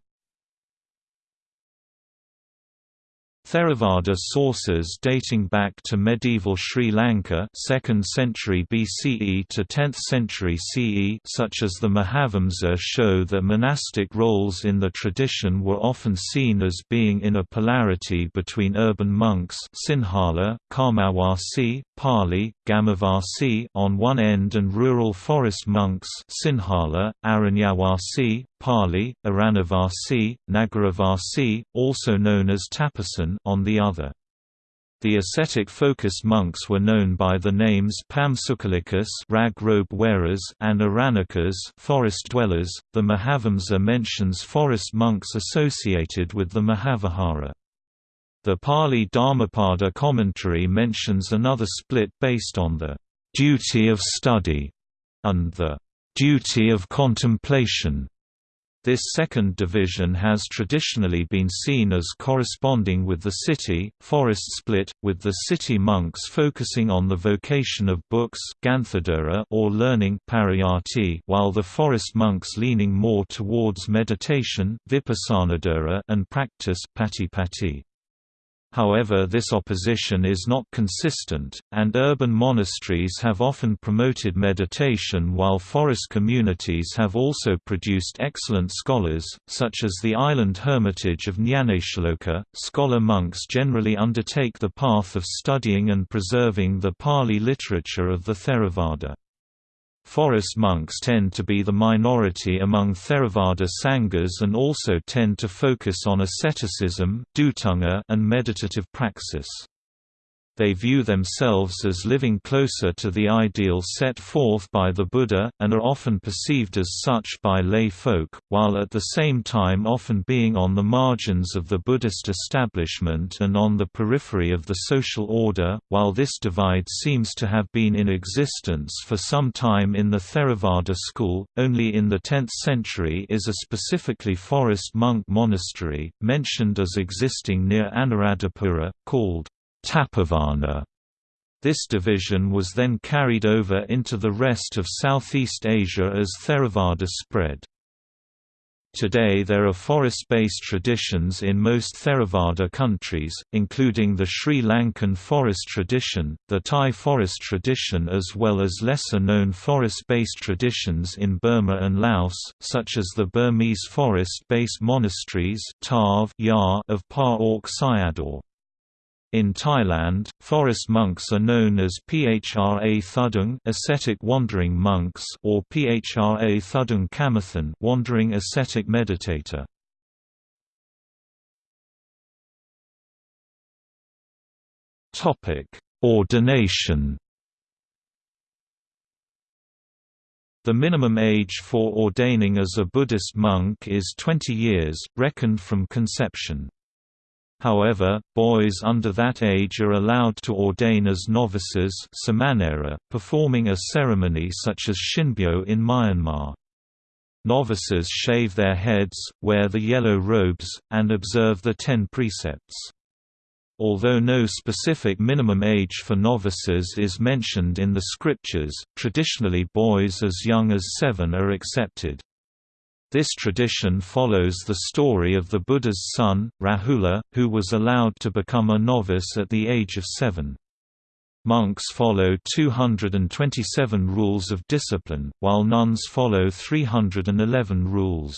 Theravada sources dating back to medieval Sri Lanka 2nd century BCE to 10th century CE such as the Mahavamsa show that monastic roles in the tradition were often seen as being in a polarity between urban monks Sinhala, Karmawasi, Pali, Gamavasi on one end and rural forest monks Sinhala, Aranyawasi, Pali, Aranavasi, Nagaravasi, also known as Tapasan on the other. The ascetic-focused monks were known by the names Pamsukalicus rag robe wearers and Aranikas forest dwellers. The Mahavamsa mentions forest monks associated with the Mahavihara. The Pali Dhammapada commentary mentions another split based on the duty of study and the duty of contemplation. This second division has traditionally been seen as corresponding with the city, forest split, with the city monks focusing on the vocation of books or learning while the forest monks leaning more towards meditation and practice However this opposition is not consistent, and urban monasteries have often promoted meditation while forest communities have also produced excellent scholars, such as the island hermitage of Nyanatiloka. Scholar monks generally undertake the path of studying and preserving the Pali literature of the Theravada. Forest monks tend to be the minority among Theravada sanghas and also tend to focus on asceticism and meditative praxis. They view themselves as living closer to the ideal set forth by the Buddha, and are often perceived as such by lay folk, while at the same time often being on the margins of the Buddhist establishment and on the periphery of the social order. While this divide seems to have been in existence for some time in the Theravada school, only in the 10th century is a specifically forest monk monastery, mentioned as existing near Anuradhapura, called Tapovana. This division was then carried over into the rest of Southeast Asia as Theravada spread. Today there are forest-based traditions in most Theravada countries, including the Sri Lankan forest tradition, the Thai forest tradition as well as lesser-known forest-based traditions in Burma and Laos, such as the Burmese forest-based monasteries of Pa Auk Sayadaw. In Thailand, forest monks are known as Phra Thudung ascetic wandering monks or Phra Thudung Kamathan wandering ascetic meditator. Topic: Ordination The minimum age for ordaining as a Buddhist monk is 20 years, reckoned from conception. However, boys under that age are allowed to ordain as novices performing a ceremony such as Shinbyu in Myanmar. Novices shave their heads, wear the yellow robes, and observe the ten precepts. Although no specific minimum age for novices is mentioned in the scriptures, traditionally boys as young as seven are accepted. This tradition follows the story of the Buddha's son, Rahula, who was allowed to become a novice at the age of seven. Monks follow 227 rules of discipline, while nuns follow 311 rules.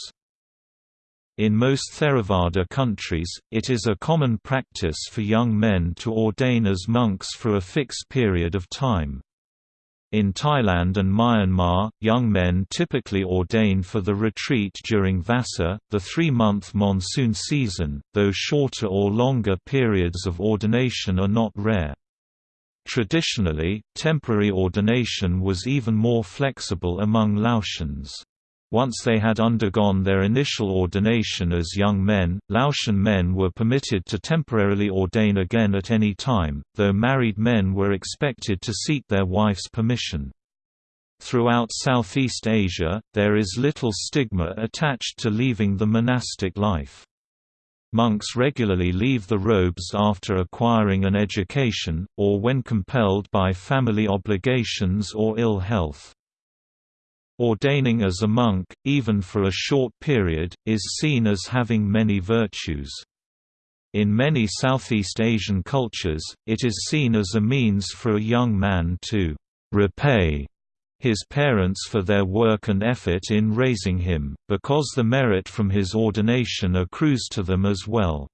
In most Theravada countries, it is a common practice for young men to ordain as monks for a fixed period of time. In Thailand and Myanmar, young men typically ordain for the retreat during Vasa, the three-month monsoon season, though shorter or longer periods of ordination are not rare. Traditionally, temporary ordination was even more flexible among Laotians. Once they had undergone their initial ordination as young men, Laotian men were permitted to temporarily ordain again at any time, though married men were expected to seek their wife's permission. Throughout Southeast Asia, there is little stigma attached to leaving the monastic life. Monks regularly leave the robes after acquiring an education, or when compelled by family obligations or ill health. Ordaining as a monk, even for a short period, is seen as having many virtues. In many Southeast Asian cultures, it is seen as a means for a young man to repay his parents for their work and effort in raising him, because the merit from his ordination accrues to them as well.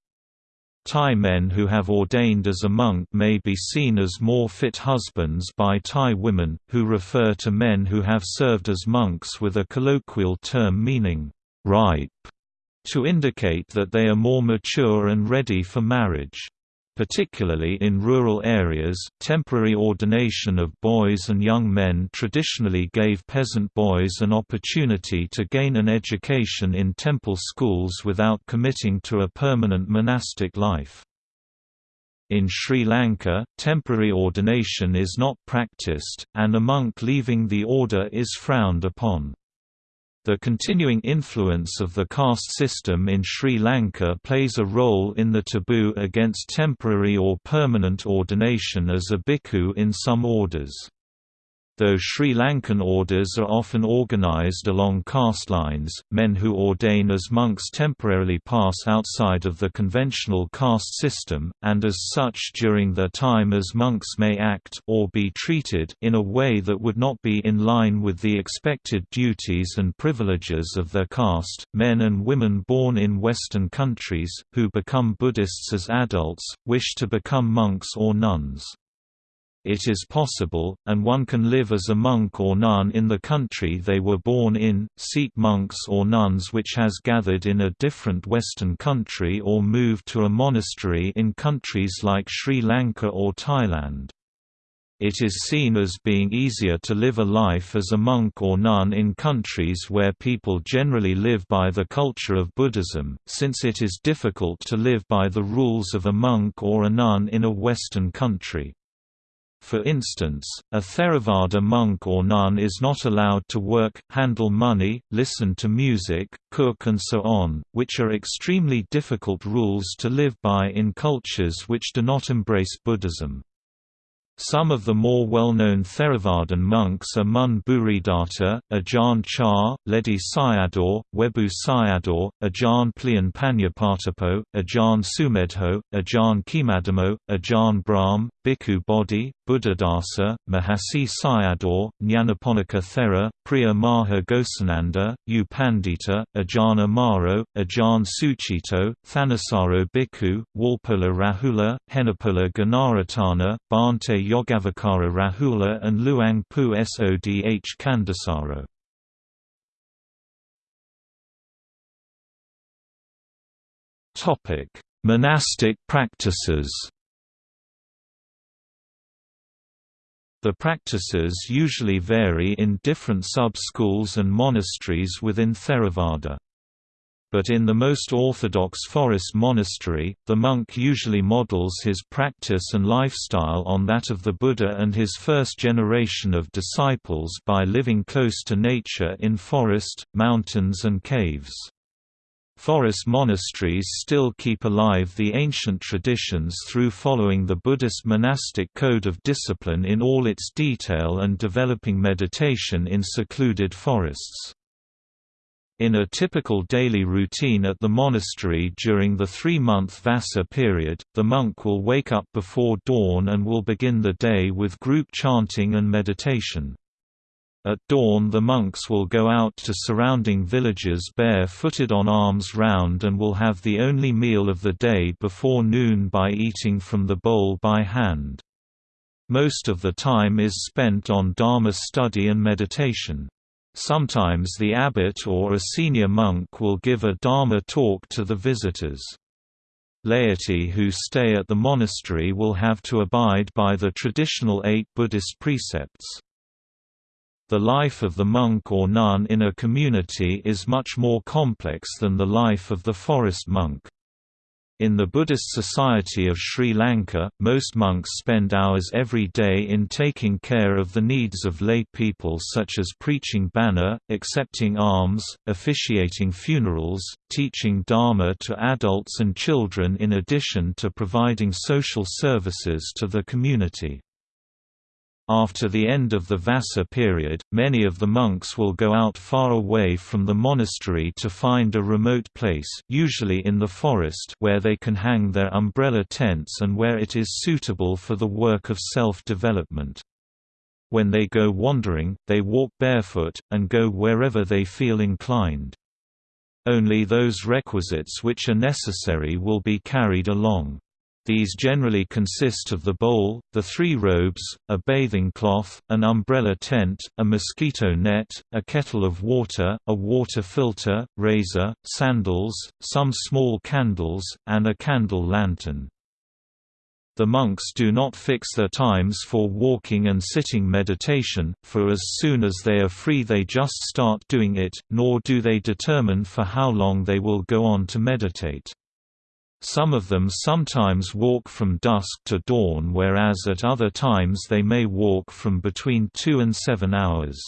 Thai men who have ordained as a monk may be seen as more fit husbands by Thai women, who refer to men who have served as monks with a colloquial term meaning, ripe, to indicate that they are more mature and ready for marriage. Particularly in rural areas, temporary ordination of boys and young men traditionally gave peasant boys an opportunity to gain an education in temple schools without committing to a permanent monastic life. In Sri Lanka, temporary ordination is not practiced, and a monk leaving the order is frowned upon. The continuing influence of the caste system in Sri Lanka plays a role in the taboo against temporary or permanent ordination as a bhikkhu in some orders. Though Sri Lankan orders are often organized along caste lines, men who ordain as monks temporarily pass outside of the conventional caste system, and as such during their time as monks may act or be treated in a way that would not be in line with the expected duties and privileges of their caste. Men and women born in Western countries, who become Buddhists as adults, wish to become monks or nuns. It is possible, and one can live as a monk or nun in the country they were born in, seek monks or nuns which has gathered in a different Western country or move to a monastery in countries like Sri Lanka or Thailand. It is seen as being easier to live a life as a monk or nun in countries where people generally live by the culture of Buddhism, since it is difficult to live by the rules of a monk or a nun in a Western country. For instance, a Theravada monk or nun is not allowed to work, handle money, listen to music, cook and so on, which are extremely difficult rules to live by in cultures which do not embrace Buddhism. Some of the more well-known Theravadan monks are Mun Bhuridatta, Ajahn Chah, Ledi Sayadaw, Webu Sayadaw, Ajahn Plian Panyapatapo, Ajahn Sumedho, Ajahn Khemadhammo, Ajahn Brahm, Bhikkhu Bodhi, Buddhadasa, Mahasi Sayadaw, Nyanaponika Thera, Preah Maha Ghosananda, U Pandita, Ajahn Amaro, Ajahn Sucitto, Thanissaro Bhikkhu, Walpola Rahula, Henepola Gunaratana, Bhante Yogavacara Rahula and Luang Pu Sodh Candasaro. Monastic practices The practices usually vary in different sub-schools and monasteries within Theravada but in the most orthodox forest monastery, the monk usually models his practice and lifestyle on that of the Buddha and his first generation of disciples by living close to nature in forest, mountains and caves. Forest monasteries still keep alive the ancient traditions through following the Buddhist monastic code of discipline in all its detail and developing meditation in secluded forests. In a typical daily routine at the monastery during the three-month Vassa period, the monk will wake up before dawn and will begin the day with group chanting and meditation. At dawn the monks will go out to surrounding villages bare-footed on alms round and will have the only meal of the day before noon by eating from the bowl by hand. Most of the time is spent on Dharma study and meditation. Sometimes the abbot or a senior monk will give a Dharma talk to the visitors. Laity who stay at the monastery will have to abide by the traditional eight Buddhist precepts. The life of the monk or nun in a community is much more complex than the life of the forest monk. In the Buddhist Society of Sri Lanka, most monks spend hours every day in taking care of the needs of lay people such as preaching bana, accepting alms, officiating funerals, teaching dharma to adults and children in addition to providing social services to the community. After the end of the Vassa period, many of the monks will go out far away from the monastery to find a remote place usually in the forest where they can hang their umbrella tents and where it is suitable for the work of self-development. When they go wandering, they walk barefoot, and go wherever they feel inclined. Only those requisites which are necessary will be carried along. These generally consist of the bowl, the three robes, a bathing cloth, an umbrella tent, a mosquito net, a kettle of water, a water filter, razor, sandals, some small candles, and a candle lantern. The monks do not fix their times for walking and sitting meditation, for as soon as they are free they just start doing it, nor do they determine for how long they will go on to meditate. Some of them sometimes walk from dusk to dawn whereas at other times they may walk from between two and seven hours.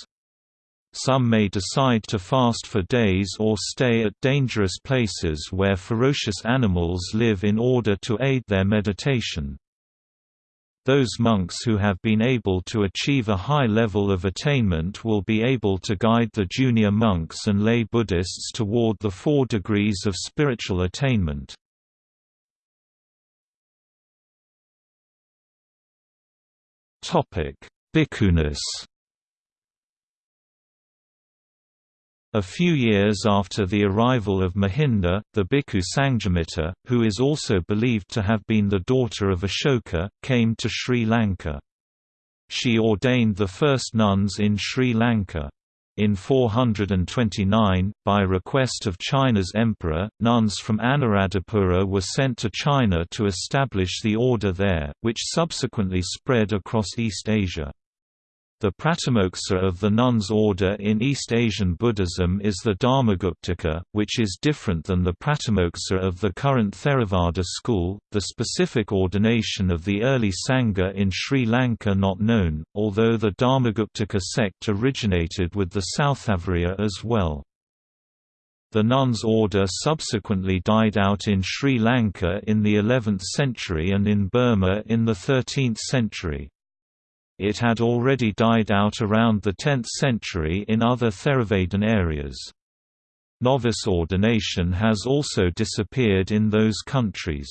Some may decide to fast for days or stay at dangerous places where ferocious animals live in order to aid their meditation. Those monks who have been able to achieve a high level of attainment will be able to guide the junior monks and lay Buddhists toward the four degrees of spiritual attainment. Bhikkhunis A few years after the arrival of Mahinda, the bhikkhu Sanghamitta, who is also believed to have been the daughter of Ashoka, came to Sri Lanka. She ordained the first nuns in Sri Lanka. In 429, by request of China's emperor, nuns from Anuradhapura were sent to China to establish the order there, which subsequently spread across East Asia. The Pratimoksa of the nuns' order in East Asian Buddhism is the Dharmaguptaka, which is different than the Pratimoksa of the current Theravada school. The specific ordination of the early Sangha in Sri Lanka not known, although the Dharmaguptaka sect originated with the Southavarya as well. The nuns' order subsequently died out in Sri Lanka in the 11th century and in Burma in the 13th century. It had already died out around the 10th century in other Theravadan areas. Novice ordination has also disappeared in those countries.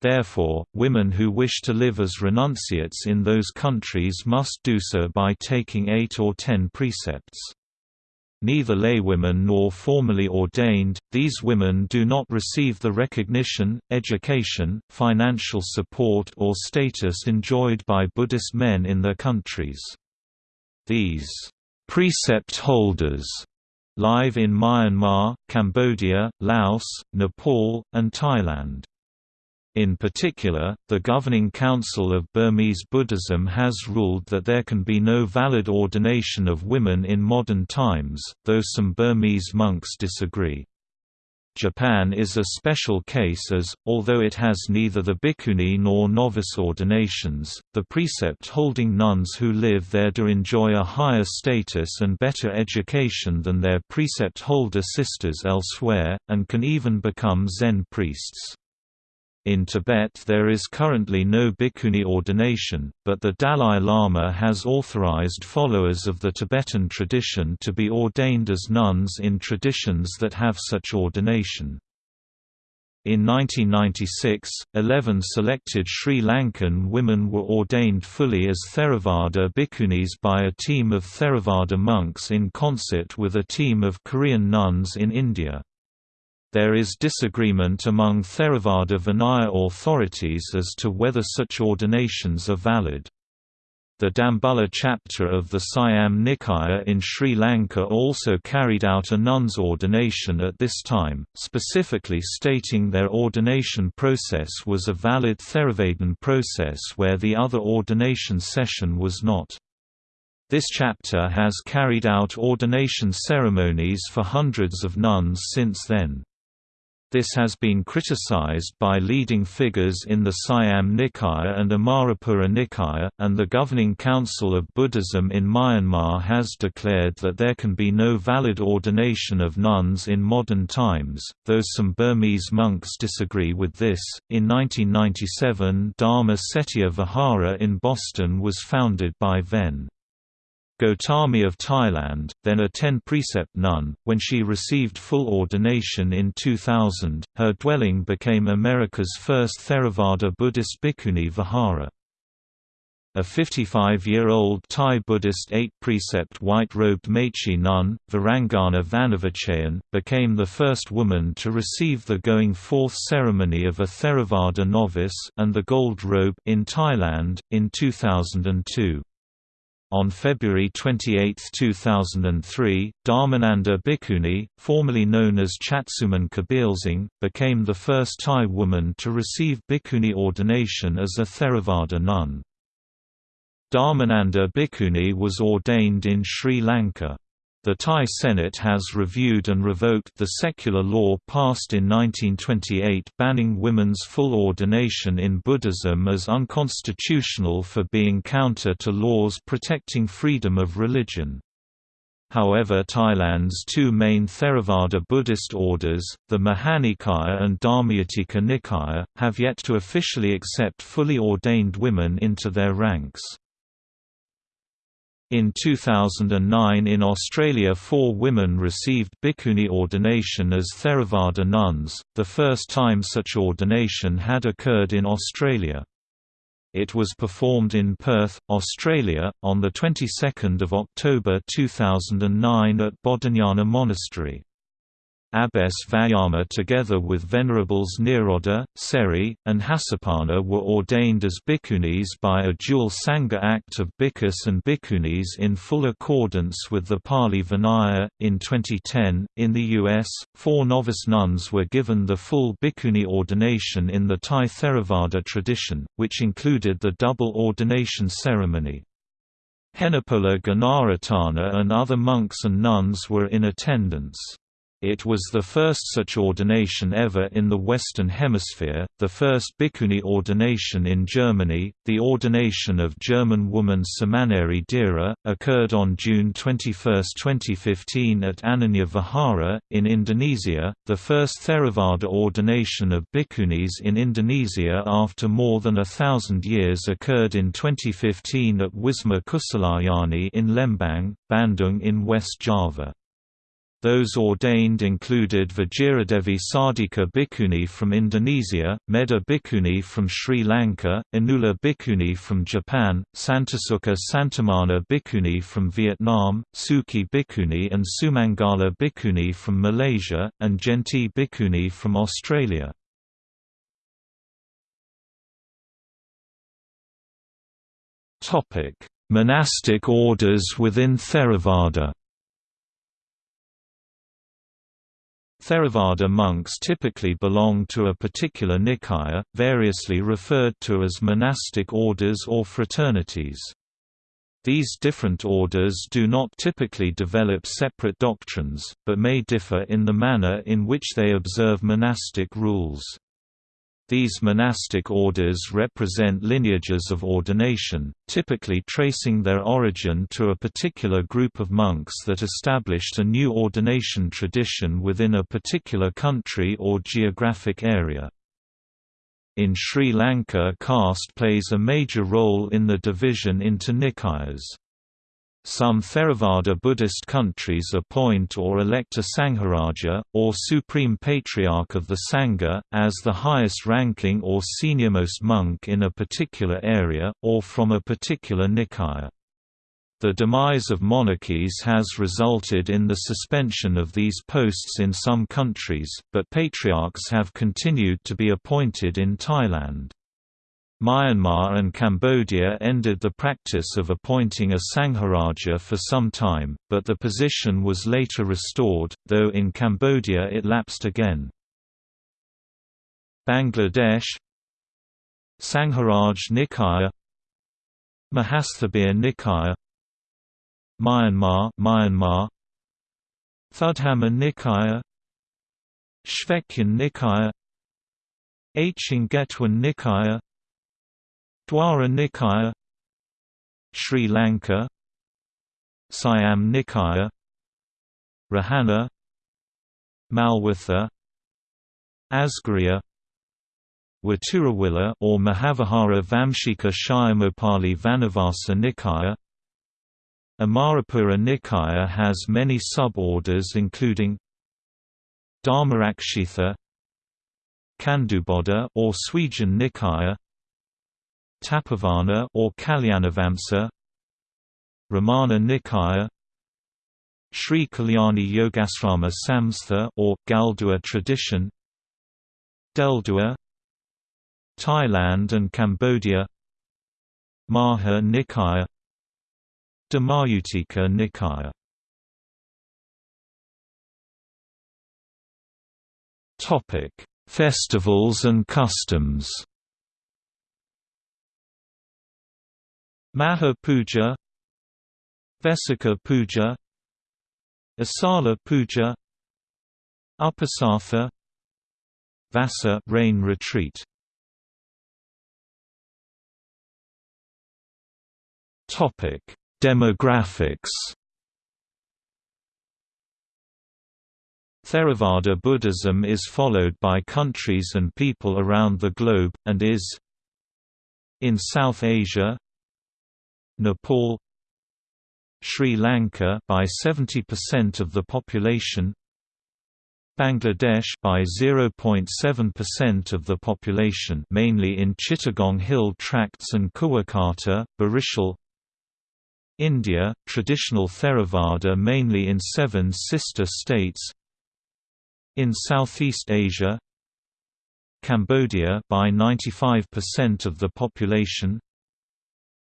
Therefore, women who wish to live as renunciates in those countries must do so by taking eight or ten precepts. Neither laywomen nor formally ordained, these women do not receive the recognition, education, financial support or status enjoyed by Buddhist men in their countries. These precept holders live in Myanmar, Cambodia, Laos, Nepal, and Thailand. In particular, the Governing Council of Burmese Buddhism has ruled that there can be no valid ordination of women in modern times, though some Burmese monks disagree. Japan is a special case as, although it has neither the bhikkhuni nor novice ordinations, the precept-holding nuns who live there do enjoy a higher status and better education than their precept-holder sisters elsewhere, and can even become Zen priests. In Tibet there is currently no bhikkhuni ordination, but the Dalai Lama has authorized followers of the Tibetan tradition to be ordained as nuns in traditions that have such ordination. In 1996, 11 selected Sri Lankan women were ordained fully as Theravada bhikkhunis by a team of Theravada monks in concert with a team of Korean nuns in India. There is disagreement among Theravada Vinaya authorities as to whether such ordinations are valid. The Dambulla chapter of the Siam Nikaya in Sri Lanka also carried out a nun's ordination at this time, specifically stating their ordination process was a valid Theravadin process where the other ordination session was not. This chapter has carried out ordination ceremonies for hundreds of nuns since then. This has been criticized by leading figures in the Siam Nikaya and Amarapura Nikaya, and the Governing Council of Buddhism in Myanmar has declared that there can be no valid ordination of nuns in modern times, though some Burmese monks disagree with this. In 1997, Dharma Cetiya Vihara in Boston was founded by Ven. Gotami of Thailand, then a ten-precept nun, when she received full ordination in 2000, her dwelling became America's first Theravada Buddhist bhikkhuni vihara. A 55-year-old Thai Buddhist eight-precept white-robed Mechi nun, Virangana Vanavachayan, became the first woman to receive the going forth ceremony of a Theravada novice and the gold robe in Thailand, in 2002. On February 28, 2003, Dharmananda Bhikkhuni, formerly known as Chatsuman Kabilsingh, became the first Thai woman to receive bhikkhuni ordination as a Theravada nun. Dharmananda Bhikkhuni was ordained in Sri Lanka. The Thai Senate has reviewed and revoked the secular law passed in 1928 banning women's full ordination in Buddhism as unconstitutional for being counter to laws protecting freedom of religion. However Thailand's two main Theravada Buddhist orders, the Mahanikaya and Dharmayutika Nikaya, have yet to officially accept fully ordained women into their ranks. In 2009 in Australia four women received bhikkhuni ordination as Theravada nuns, the first time such ordination had occurred in Australia. It was performed in Perth, Australia, on the 22nd of October 2009 at Bodhinyana Monastery. Abbess Vayama together with Venerables Nirodha, Seri, and Hasapana were ordained as bhikkhunis by a dual Sangha act of bhikkhus and bhikkhunis in full accordance with the Pali Vinaya. In 2010, in the U.S., four novice nuns were given the full bhikkhuni ordination in the Thai Theravada tradition, which included the double ordination ceremony. Henepola Gunaratana and other monks and nuns were in attendance. It was the first such ordination ever in the Western Hemisphere, the first bhikkhuni ordination in Germany. The ordination of German woman Samaneri Dira occurred on June 21, 2015 at Anenja Vihara, in Indonesia, the first Theravada ordination of bhikkhunis in Indonesia after more than a thousand years occurred in 2015 at Wisma Kusalayani in Lembang, Bandung in West Java. Those ordained included Vajiradevi Sardika Bhikkhuni from Indonesia, Meda Bhikkhuni from Sri Lanka, Inula Bhikkhuni from Japan, Santisukha Santamana Bhikkhuni from Vietnam, Suki Bhikkhuni and Sumangala Bhikkhuni from Malaysia, and Genti Bhikkhuni from Australia. Monastic orders within Theravada Theravada monks typically belong to a particular nikaya, variously referred to as monastic orders or fraternities. These different orders do not typically develop separate doctrines, but may differ in the manner in which they observe monastic rules. These monastic orders represent lineages of ordination, typically tracing their origin to a particular group of monks that established a new ordination tradition within a particular country or geographic area. In Sri Lanka caste plays a major role in the division into nikayas. Some Theravada Buddhist countries appoint or elect a Sangharaja, or Supreme Patriarch of the Sangha, as the highest ranking or seniormost monk in a particular area, or from a particular Nikaya. The demise of monarchies has resulted in the suspension of these posts in some countries, but patriarchs have continued to be appointed in Thailand. Myanmar and Cambodia ended the practice of appointing a Sangharaja for some time, but the position was later restored, though in Cambodia it lapsed again. Bangladesh Sangharaj Nikaya Mahasthabir Nikaya Myanmar Myanmar Thudhamma Nikaya Shwegyin Nikaya Achingetwan Nikaya Dwara Nikaya Sri Lanka Siam Nikaya Rahana Malwatha Asgiriya Waturawila or Mahavihara Vamshika Shayamopali Vanavasa Nikaya Amarapura Nikaya has many sub-orders including Dharmarakshitha Kanduboddha or Swejan Nikaya Tapovana or Kalyanavamsa Ramanna Nikaya Sri Kalyani Yogasrama Samstha or Galduwa tradition Delduwa Thailand and Cambodia Maha Nikaya Dharmayuttika Nikaya Topic: Festivals and customs. Magha Puja, Vesika Puja, Asalha Puja, Uposatha, Vassa rain retreat. Topic: Demographics. Theravada Buddhism is followed by countries and people around the globe, and is in South Asia Nepal Sri Lanka by 70% of the population Bangladesh by 0.7% of the population mainly in Chittagong Hill tracts and Kuakata, Barishal India, traditional Theravada mainly in seven sister states in Southeast Asia Cambodia by 95% of the population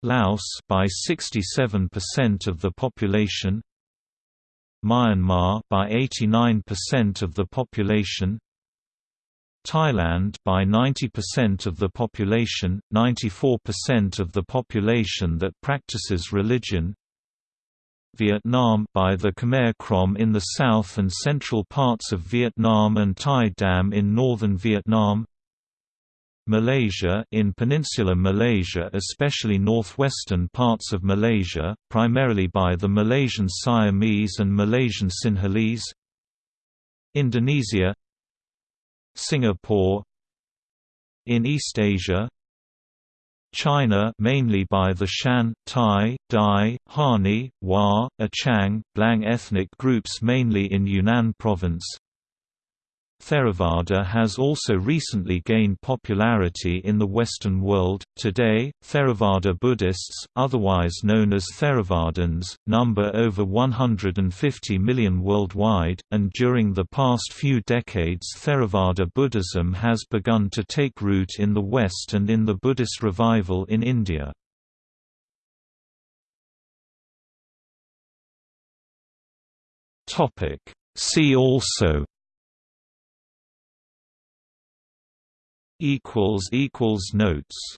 Laos by 67% of the population Myanmar by 89% of the population Thailand by 90% of the population, 94% of the population that practices religion Vietnam by the Khmer Krom in the south and central parts of Vietnam and Thai Dam in northern Vietnam Malaysia in peninsular Malaysia especially northwestern parts of Malaysia, primarily by the Malaysian Siamese and Malaysian Sinhalese. Indonesia Singapore. In East Asia China mainly by the Shan, Tai, Dai, Hani, Hua, Achang, Blang ethnic groups mainly in Yunnan province Theravada has also recently gained popularity in the Western world. Today, Theravada Buddhists, otherwise known as Theravadins, number over 150 million worldwide, and during the past few decades, Theravada Buddhism has begun to take root in the West and in the Buddhist revival in India. See also equals equals notes